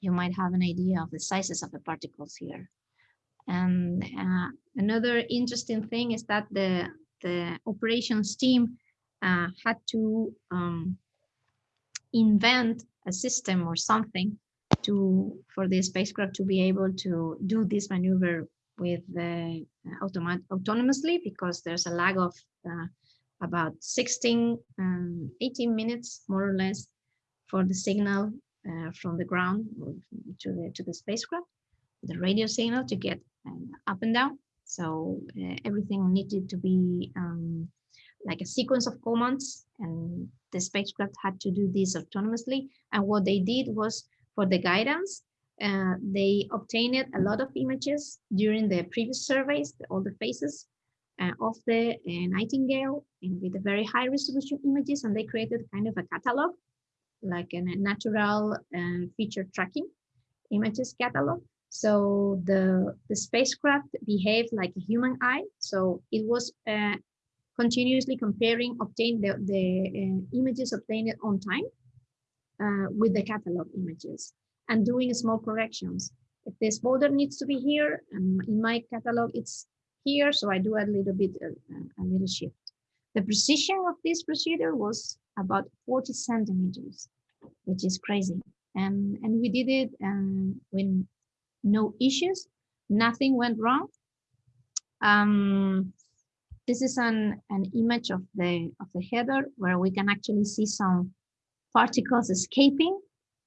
Speaker 3: you might have an idea of the sizes of the particles here. And uh, another interesting thing is that the, the operations team uh, had to um, invent a system or something to for the spacecraft to be able to do this maneuver with uh, automat autonomously because there's a lag of uh, about 16 um, 18 minutes more or less for the signal uh, from the ground to the to the spacecraft the radio signal to get up and down. So uh, everything needed to be um, like a sequence of commands and the spacecraft had to do this autonomously. And what they did was for the guidance, uh, they obtained a lot of images during the previous surveys, all the phases uh, of the uh, Nightingale and with the very high resolution images. And they created kind of a catalog, like a natural uh, feature tracking images catalog so the, the spacecraft behaved like a human eye. So it was uh, continuously comparing, obtain the, the uh, images obtained on time uh, with the catalog images and doing small corrections. If this border needs to be here, and in my catalog, it's here. So I do a little bit, uh, a little shift. The precision of this procedure was about 40 centimeters, which is crazy. And, and we did it um, when no issues, nothing went wrong. Um, this is an, an image of the, of the header where we can actually see some particles escaping.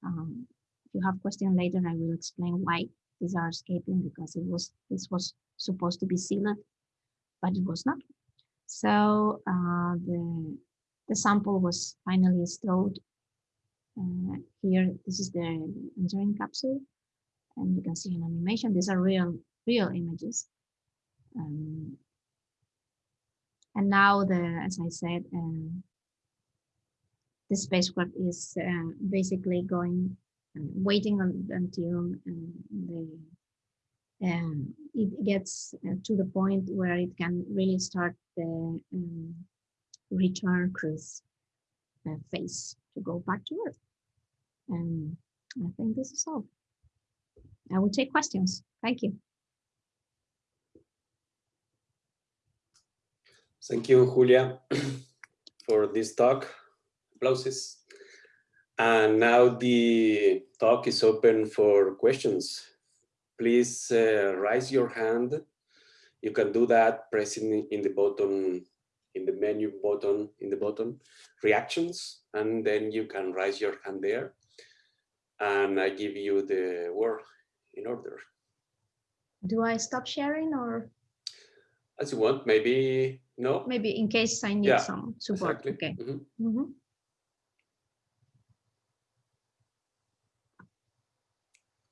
Speaker 3: Um, if you have question later, I will explain why these are escaping because it was this was supposed to be sealed, but it was not. So uh, the, the sample was finally stored Uh, here, this is the entering capsule and you can see an animation. These are real, real images. Um, and now the, as I said, um, the spacecraft is uh, basically going, uh, waiting on, until um, the, um, it gets uh, to the point where it can really start the um, return cruise uh, phase to go back to Earth. And I think this is all. I will take questions. Thank you.
Speaker 1: Thank you, Julia, for this talk. Applauses. And now the talk is open for questions. Please uh, raise your hand. You can do that pressing in the button, in the menu button, in the button, reactions, and then you can raise your hand there. And I give you the word in order.
Speaker 3: Do I stop sharing or?
Speaker 1: as you want, maybe no.
Speaker 3: Maybe in case I need
Speaker 1: Yeah,
Speaker 3: some support.
Speaker 1: Exactly.
Speaker 3: Okay.
Speaker 1: Mhm.
Speaker 3: Mhm.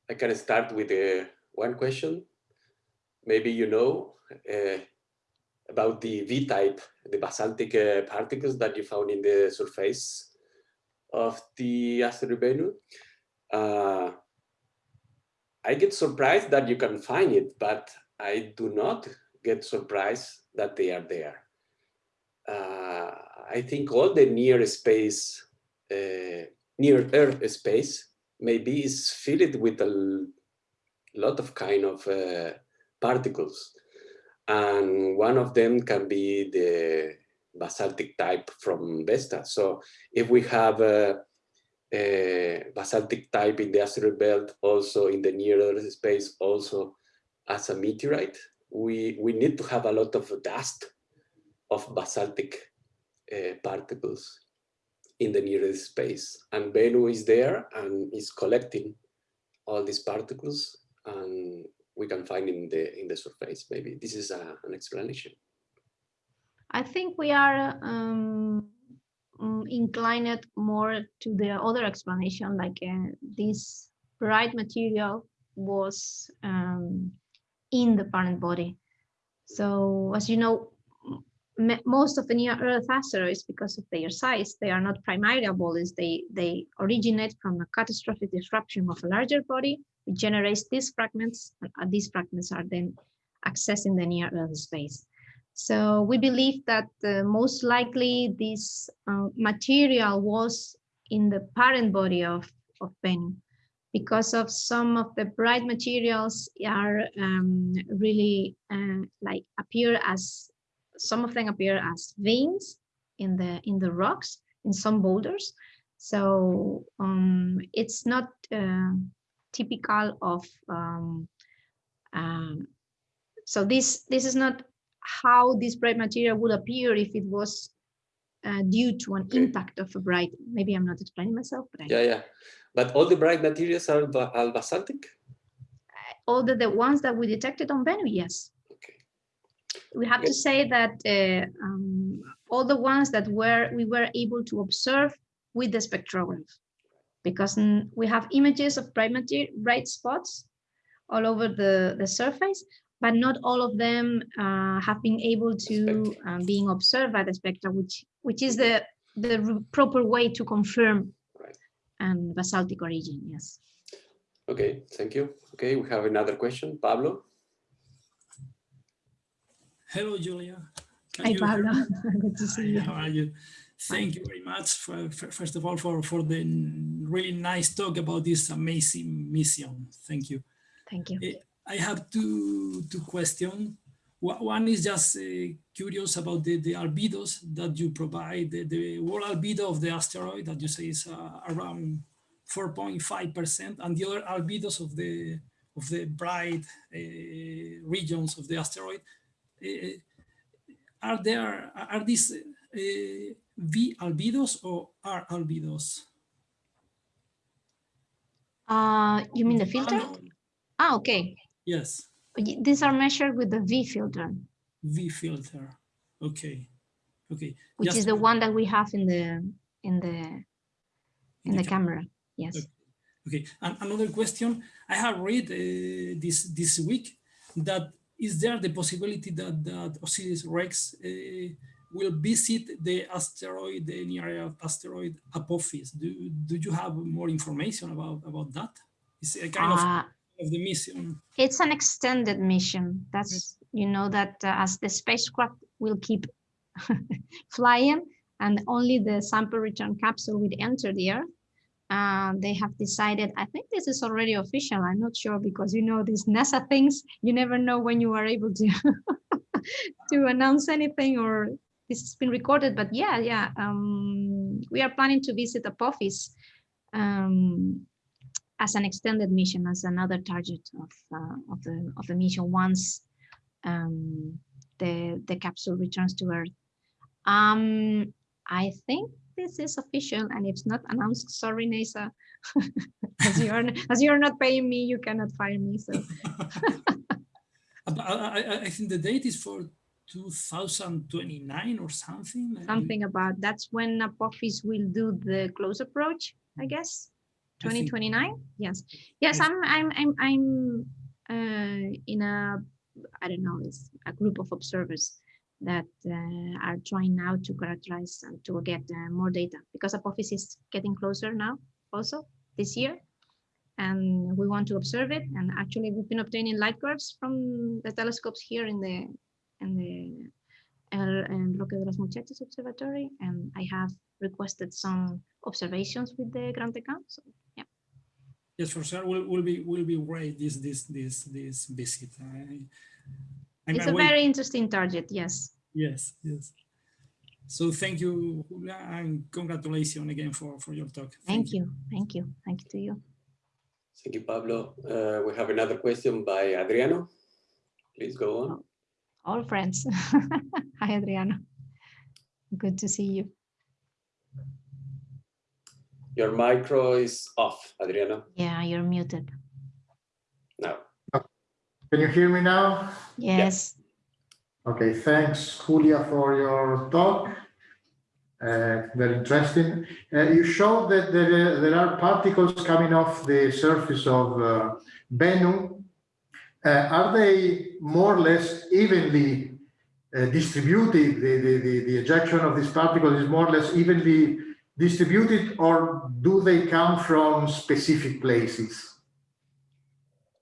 Speaker 1: I can start with uh, one question. Maybe you know uh, about the V-type, the basaltic uh, particles that you found in the surface of the asteroid Bennu. Uh, I get surprised that you can find it, but I do not get surprised that they are there. Uh, I think all the near space, uh, near Earth space, maybe is filled with a lot of kind of uh, particles. And one of them can be the basaltic type from Vesta. So if we have a basaltic type in the asteroid belt, also in the near Earth space, also as a meteorite, we, we need to have a lot of dust of basaltic uh, particles in the nearest space. And Bennu is there and is collecting all these particles and we can find in the in the surface. Maybe this is a, an explanation.
Speaker 3: I think we are um, mm, inclined more to the other explanation, like uh, this bright material was um, in the parent body. So as you know, most of the near Earth asteroids, because of their size, they are not primordial bodies. They they originate from a catastrophic disruption of a larger body, which generates these fragments, and uh, these fragments are then accessing the near Earth space. So we believe that uh, most likely this uh, material was in the parent body of, of Bennu because of some of the bright materials are um, really uh, like appear as some of them appear as veins in the in the rocks in some boulders. So um, it's not uh, typical of um, um, so this this is not how this bright material would appear if it was uh, due to an
Speaker 1: Okay.
Speaker 3: impact of a bright maybe i'm not explaining myself but I,
Speaker 1: Yeah, yeah. But all the bright materials are, are basaltic?
Speaker 3: all the, the ones that we detected on Bennu, yes.
Speaker 1: Okay.
Speaker 3: We have to say that uh, um, all the ones that were we were able to observe with the spectrograph, because we have images of bright material, bright spots all over the, the surface, but not all of them uh, have been able to um, being observed by the spectra, which which is the the proper way to confirm
Speaker 1: Right.
Speaker 3: um, basaltic origin. Yes.
Speaker 1: Okay, thank you. Okay, we have another question. Pablo?
Speaker 4: Hello, Julia. Can
Speaker 3: Hi,
Speaker 4: you
Speaker 3: Pablo. Good to see
Speaker 4: Hi,
Speaker 3: you.
Speaker 4: How are you? Thank you very much, for, for- first of all, for, for the really nice talk about this amazing mission. Thank you.
Speaker 3: Thank you.
Speaker 4: Eh, I have two, two questions. One is just uh, curious about the, the albedos that you provide, the, the world albedo of the asteroid that you say is uh, around 4.5%, and the other albedos of the of the bright uh, regions of the asteroid. Uh, are there are these uh, V albedos or R albedos?
Speaker 3: Uh, you mean the filter?
Speaker 4: Ah,
Speaker 3: okay.
Speaker 4: Yes,
Speaker 3: These are measured with the V filter,
Speaker 4: V filter. Okay, okay.
Speaker 3: which
Speaker 4: Just
Speaker 3: is the one that we have in the in the in the
Speaker 4: ca-
Speaker 3: camera. Yes.
Speaker 4: Okay. Okay, and another question. I have read uh, this this week that is there the possibility that that OSIRIS-REx uh, will visit the asteroid, the near asteroid Apophis? Do do you have more information about about that? It's a kind of
Speaker 3: Uh,
Speaker 4: of the mission.
Speaker 3: it's an extended mission. That's you know that uh, as the spacecraft will keep flying and only the sample return capsule will enter the Earth. Uh, they have decided. I think this is already official. I'm not sure because you know these NASA things. You never know when you are able to to announce anything or this has been recorded. But yeah, yeah, um, we are planning to visit Apophis um, as an extended mission, as another target of uh, of the of the mission once um, the the capsule returns to Earth. Um, I think this is official, and it's not announced, sorry, NASA. as you are as you are not paying me, you cannot fire me. So
Speaker 4: I, I, I think the date is for 2029 or something.
Speaker 3: Something about, that's when Apophis will do the close approach, I guess.
Speaker 4: I think-
Speaker 3: 2029, yes. Yes. I'm, I'm, I'm, I'm uh, in a, I don't know, it's a group of observers that uh, are trying now to characterize and to get uh, more data because Apophis is getting closer now also this year. And we want to observe it. And actually we've been obtaining light curves from the telescopes here in the, in the and Roque de las Muchachas Observatory. And I have requested some observations with the Gran Tecan. So yeah,
Speaker 4: Yes, for sure. Will will be will be great this this this this visit. I, I'm
Speaker 3: it's a
Speaker 4: awake.
Speaker 3: very interesting target. Yes.
Speaker 4: Yes, yes. So thank you, Julia, and congratulations again for for your talk.
Speaker 3: Thank you. Thank you. Thank you to you.
Speaker 1: Thank you, Pablo. Uh, we have another question by Adriano. Please go on.
Speaker 3: All friends. Hi, Adriano. Good to see you.
Speaker 1: Your micro is off, Adriano.
Speaker 3: Yeah, you're muted.
Speaker 1: No.
Speaker 5: Can you hear me now?
Speaker 3: Yes.
Speaker 5: Okay, thanks, Julia, for your talk. Uh, very interesting. Uh, you showed that there, there are particles coming off the surface of uh, Bennu. Uh, are they more or less evenly uh, distributed? The, the, the, the ejection of these particles is more or less evenly distributed, or do they come from specific places?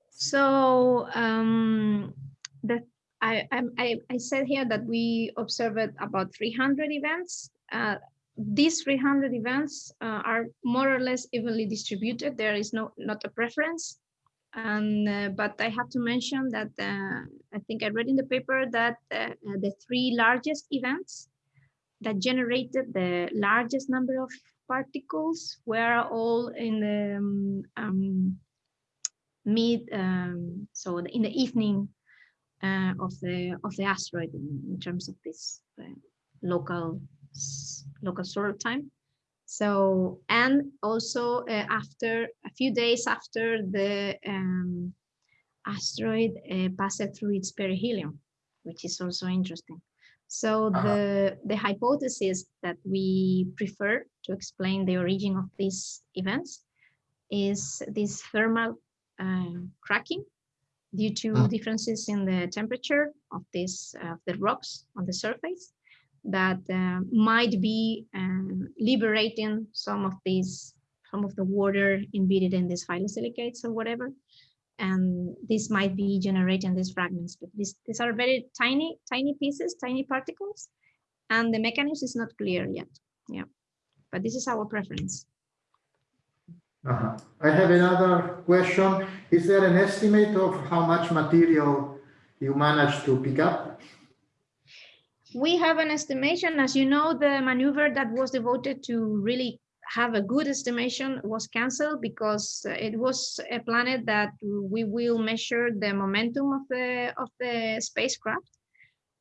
Speaker 3: So um, the I, I I said here that we observed about 300 events. Uh, these 300 events uh, are more or less evenly distributed. There is no not a preference. And uh, but I have to mention that uh, I think I read in the paper that uh, the three largest events that generated the largest number of particles were all in the um, um, mid um, so in the evening uh, of the of the asteroid in, in terms of this uh, local local solar time so and also uh, after a few days after the um, asteroid uh, passed through its perihelion which is also interesting so
Speaker 5: Uh-huh.
Speaker 3: the the hypothesis that we prefer to explain the origin of these events is this thermal um, cracking due to
Speaker 5: Mm.
Speaker 3: differences in the temperature of this of the rocks on the surface that uh, might be um, liberating some of these some of the water embedded in these phyllosilicates or whatever and this might be generating these fragments but these these are very tiny tiny pieces tiny particles and the mechanism is not clear yet yeah but this is our preference
Speaker 5: Uh-huh. I have another question. Is there an estimate of how much material you managed to pick up?
Speaker 3: We have an estimation, as you know, the maneuver that was devoted to really have a good estimation was canceled because uh, it was a planet that we will measure the momentum of the of the spacecraft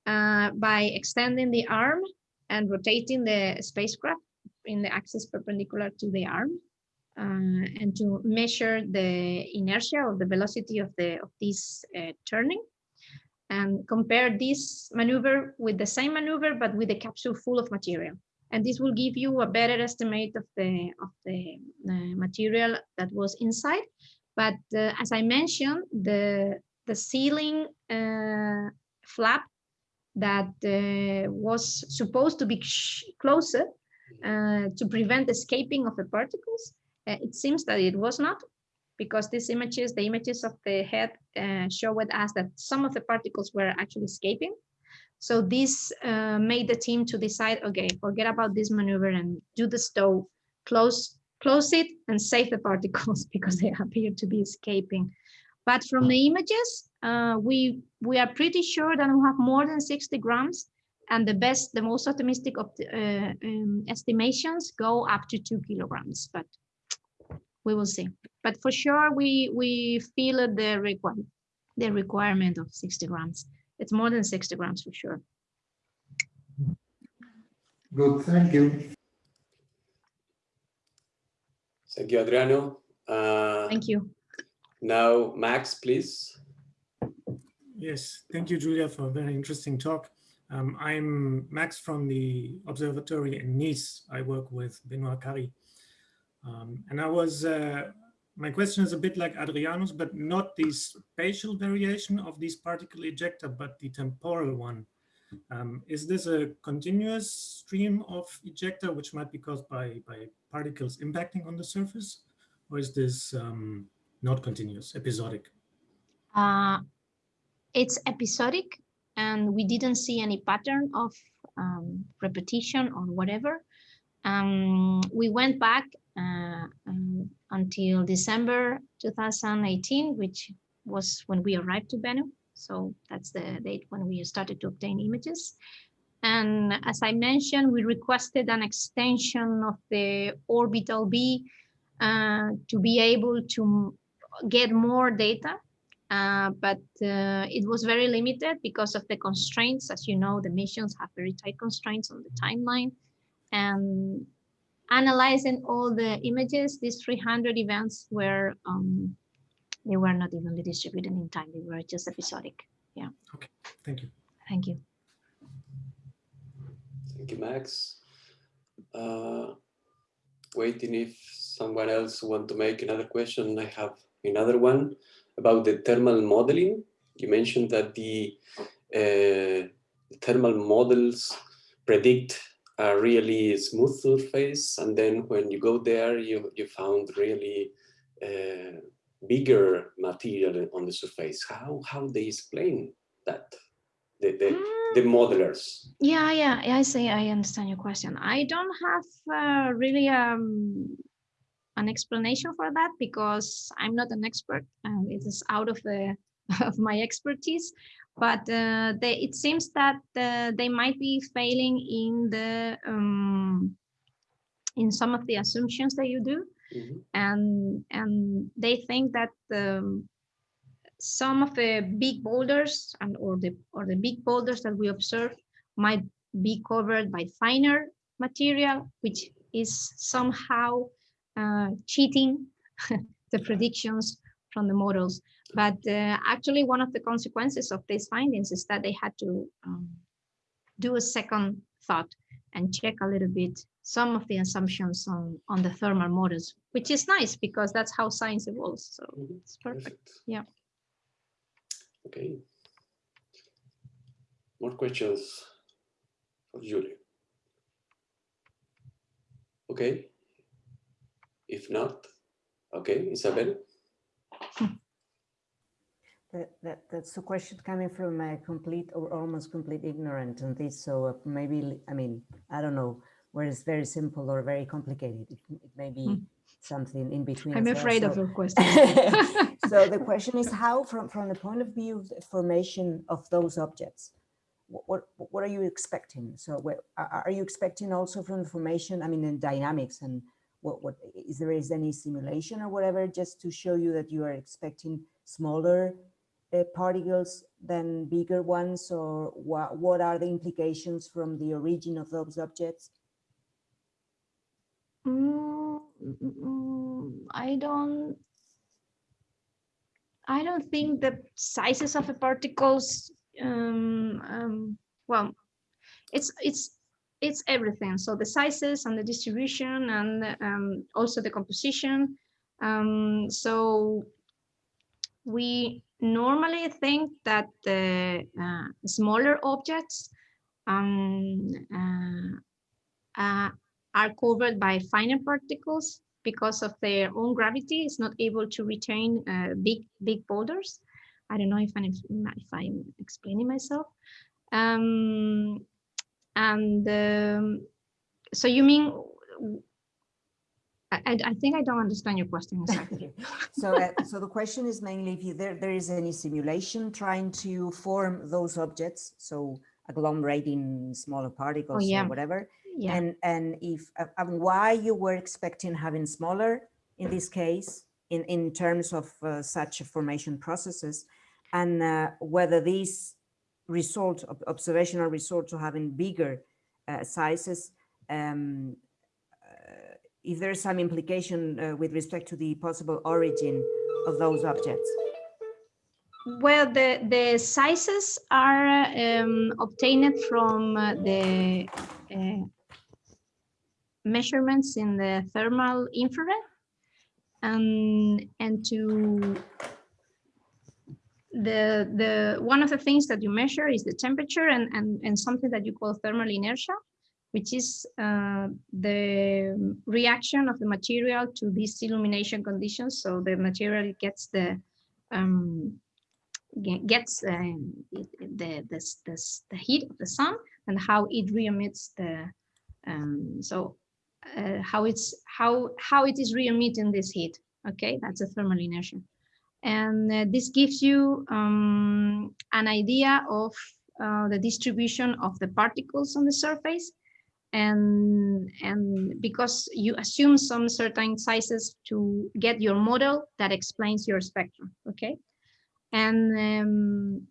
Speaker 3: uh, by extending the arm and rotating the spacecraft in the axis perpendicular to the arm uh, and to measure the inertia or the velocity of the of this uh, turning and compare this maneuver with the same maneuver, but with a capsule full of material. And this will give you a better estimate of the, of the uh, material that was inside. But uh, as I mentioned, the, the ceiling uh, flap that uh, was supposed to be closer uh, to prevent escaping of the particles, uh, it seems that it was not because these images, the images of the head uh, showed us that some of the particles were actually escaping. So this uh, made the team to decide, okay, forget about this maneuver and do the stow, close, close it and save the particles because they appear to be escaping. But from the images, uh, we, we are pretty sure that we have more than 60 grams and the best, the most optimistic of the, uh, um, estimations go up to two kilograms, but we will see. But for sure, we we feel the require the requirement of 60 grams. It's more than 60 grams for sure.
Speaker 5: Good, thank you.
Speaker 1: thank you, Adriano. Uh,
Speaker 3: Thank you.
Speaker 1: now, Max, please.
Speaker 6: Yes, thank you, Julia, for a very interesting talk. Um, I'm Max from the observatory in Nice. I work with Benoit Carry. Um, and I was, uh, my question is a bit like Adriano's, but not the spatial variation of these particle ejecta, but the temporal one. Um, is this a continuous stream of ejecta, which might be caused by, by particles impacting on the surface? Or is this um, not continuous, episodic?
Speaker 3: Uh, it's episodic and we didn't see any pattern of um, repetition or whatever. Um, we went back um, until December 2018, which was when we arrived to Bennu. So that's the date when we started to obtain images. And as I mentioned, we requested an extension of the orbital B uh, to be able to get more data uh, but uh, it was very limited because of the constraints. As you know, the missions have very tight constraints on the timeline. And analyzing all the images, these 300 events were, um, they were not evenly distributed in time. They were just episodic. Yeah.
Speaker 6: Okay, thank you.
Speaker 3: Thank you.
Speaker 1: Thank you, Max. Uh, waiting if someone else want to make another question. I have another one about the thermal modeling. You mentioned that the uh, thermal models predict a really smooth surface, and then when you go there, you you found really uh, bigger material on the surface. How how they explain that? The the, the
Speaker 3: Mm,
Speaker 1: modelers.
Speaker 3: Yeah, yeah, I see. I understand your question. I don't have uh, really um, an explanation for that because I'm not an expert and it is out of the of my expertise. But uh, they, it seems that uh, they might be failing in the um, in some of the assumptions that you do,
Speaker 1: Mhm.
Speaker 3: and and they think that um, some of the big boulders and or the or the big boulders that we observe might be covered by finer material, which is somehow uh, cheating the predictions from the models. But uh, actually, one of the consequences of these findings is that they had to um, do a second thought and check a little bit some of the assumptions on, on the thermal models, which is nice because that's how science evolves. So
Speaker 1: Mhm.
Speaker 3: it's perfect. Yeah.
Speaker 1: Okay. More questions for Julie? Okay. If not, okay, Isabel.
Speaker 2: That, that, that's a question coming from a complete or almost complete ignorant on this. So uh, maybe, I mean, I don't know where it's very simple or very complicated. It, it may be
Speaker 3: Hmm.
Speaker 2: something in between.
Speaker 3: I'm
Speaker 2: as well.
Speaker 3: afraid of your question.
Speaker 2: so the question is how, from, from the point of view of the formation of those objects, what, what, what are you expecting? So what, are, are you expecting also from the formation, I mean, in dynamics and what, what, is there is any simulation or whatever, just to show you that you are expecting smaller uh, particles than bigger ones or what, what are the implications from the origin of those objects?
Speaker 3: Mm, I don't. I don't think the sizes of the particles. Um, um, well, it's it's it's everything. So the sizes and the distribution and um, also the composition. Um, so we normally think that the uh, smaller objects um, uh, uh, are covered by finer particles because of their own gravity is not able to retain uh, big big boulders. I don't know if I'm if I'm explaining myself. Um, and um, so you mean? I, I think I don't understand your question exactly.
Speaker 2: So, uh, so the question is mainly if you, there, there is any simulation trying to form those objects, so agglomerating smaller particles
Speaker 3: yeah.
Speaker 2: or whatever,
Speaker 3: yeah.
Speaker 2: and and if uh, and why you were expecting having smaller in this case in in terms of uh, such formation processes, and uh, whether these result observational results of having bigger uh, sizes um, if there's some implication uh, with respect to the possible origin of those objects.
Speaker 3: well, the, the sizes are um, obtained from uh, the uh, measurements in the thermal infrared. And, and to the, the, one of the things that you measure is the temperature and, and, and something that you call thermal inertia, which is uh, the reaction of the material to these illumination conditions. So the material gets the um, gets the, the, the heat of the sun and how it re-emits the um, so uh, how it's how how it is re-emitting this heat. Okay that's a thermal inertia. And uh, this gives you um, an idea of uh, the distribution of the particles on the surface and and because you assume some certain sizes to get your model that explains your spectrum okay? And um,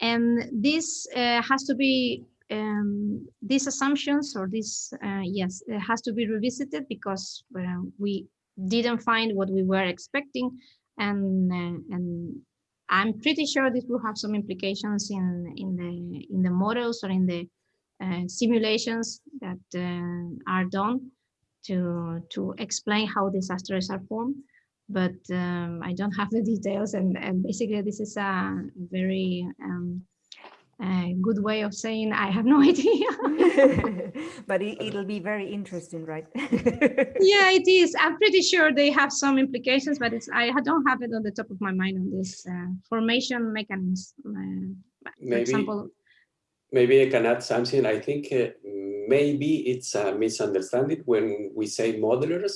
Speaker 3: and this uh, has to be um, these assumptions or this uh, yes it has to be revisited because we didn't find what we were expecting and uh, and I'm pretty sure this will have some implications in in the in the models or in the simulations that uh, are done to to explain how disasters are formed but um, I don't have the details and, and basically this is a very um, a good way of saying I have no idea.
Speaker 2: but it, it'll be very interesting, right?
Speaker 3: yeah, it is. I'm pretty sure they have some implications, but it's I don't have it on the top of my mind on this uh, formation mechanism. Uh, for
Speaker 1: Maybe-
Speaker 3: example,
Speaker 1: Maybe I can add something. I think uh, maybe it's a misunderstanding when we say modelers.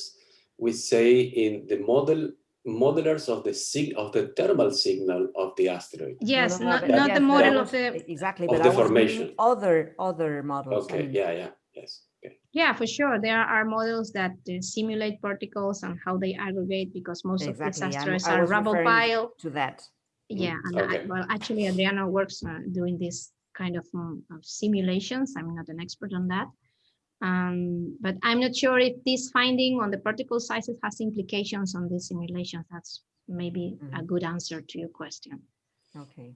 Speaker 1: We say in the model modelers of the sig of the thermal signal of the asteroid.
Speaker 3: yes,
Speaker 2: No, no,
Speaker 3: not,
Speaker 2: but
Speaker 3: not
Speaker 2: yes,
Speaker 3: the
Speaker 2: but
Speaker 3: model
Speaker 2: was-
Speaker 3: of the
Speaker 2: exactly,
Speaker 1: of
Speaker 2: but
Speaker 1: the
Speaker 2: I was
Speaker 1: formation.
Speaker 2: other other models. I
Speaker 1: Okay,
Speaker 2: mean,
Speaker 1: yeah, yeah, yes. Okay.
Speaker 3: Yeah, for sure. There are models that uh, simulate particles and how they aggregate because most of
Speaker 2: Exactly,
Speaker 3: these
Speaker 2: I'm-
Speaker 3: asteroids
Speaker 2: I
Speaker 3: are rubble pile.
Speaker 2: to that.
Speaker 3: Yeah, and I, well, actually, Adriano works uh, doing this kind of, um, of simulations. I'm not an expert on that. Um, but I'm not sure if this finding on the particle sizes has implications on these simulations. That's maybe a
Speaker 2: Mhm.
Speaker 3: good answer to your question.
Speaker 2: Okay.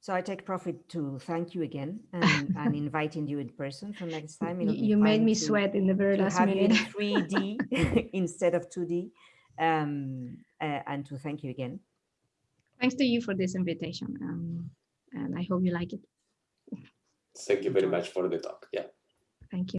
Speaker 2: So I take profit to thank you again and, inviting you in person for next time.
Speaker 3: You,
Speaker 2: It'll
Speaker 3: you made me
Speaker 2: to-
Speaker 3: sweat in the very
Speaker 2: to
Speaker 3: last
Speaker 2: have you in
Speaker 3: minute.
Speaker 2: 3D instead of 2D. Um, uh, and to thank you again.
Speaker 3: Thanks to you for this invitation. Um, and I hope you like it.
Speaker 1: Thank you very much for the talk. Yeah.
Speaker 3: Thank you.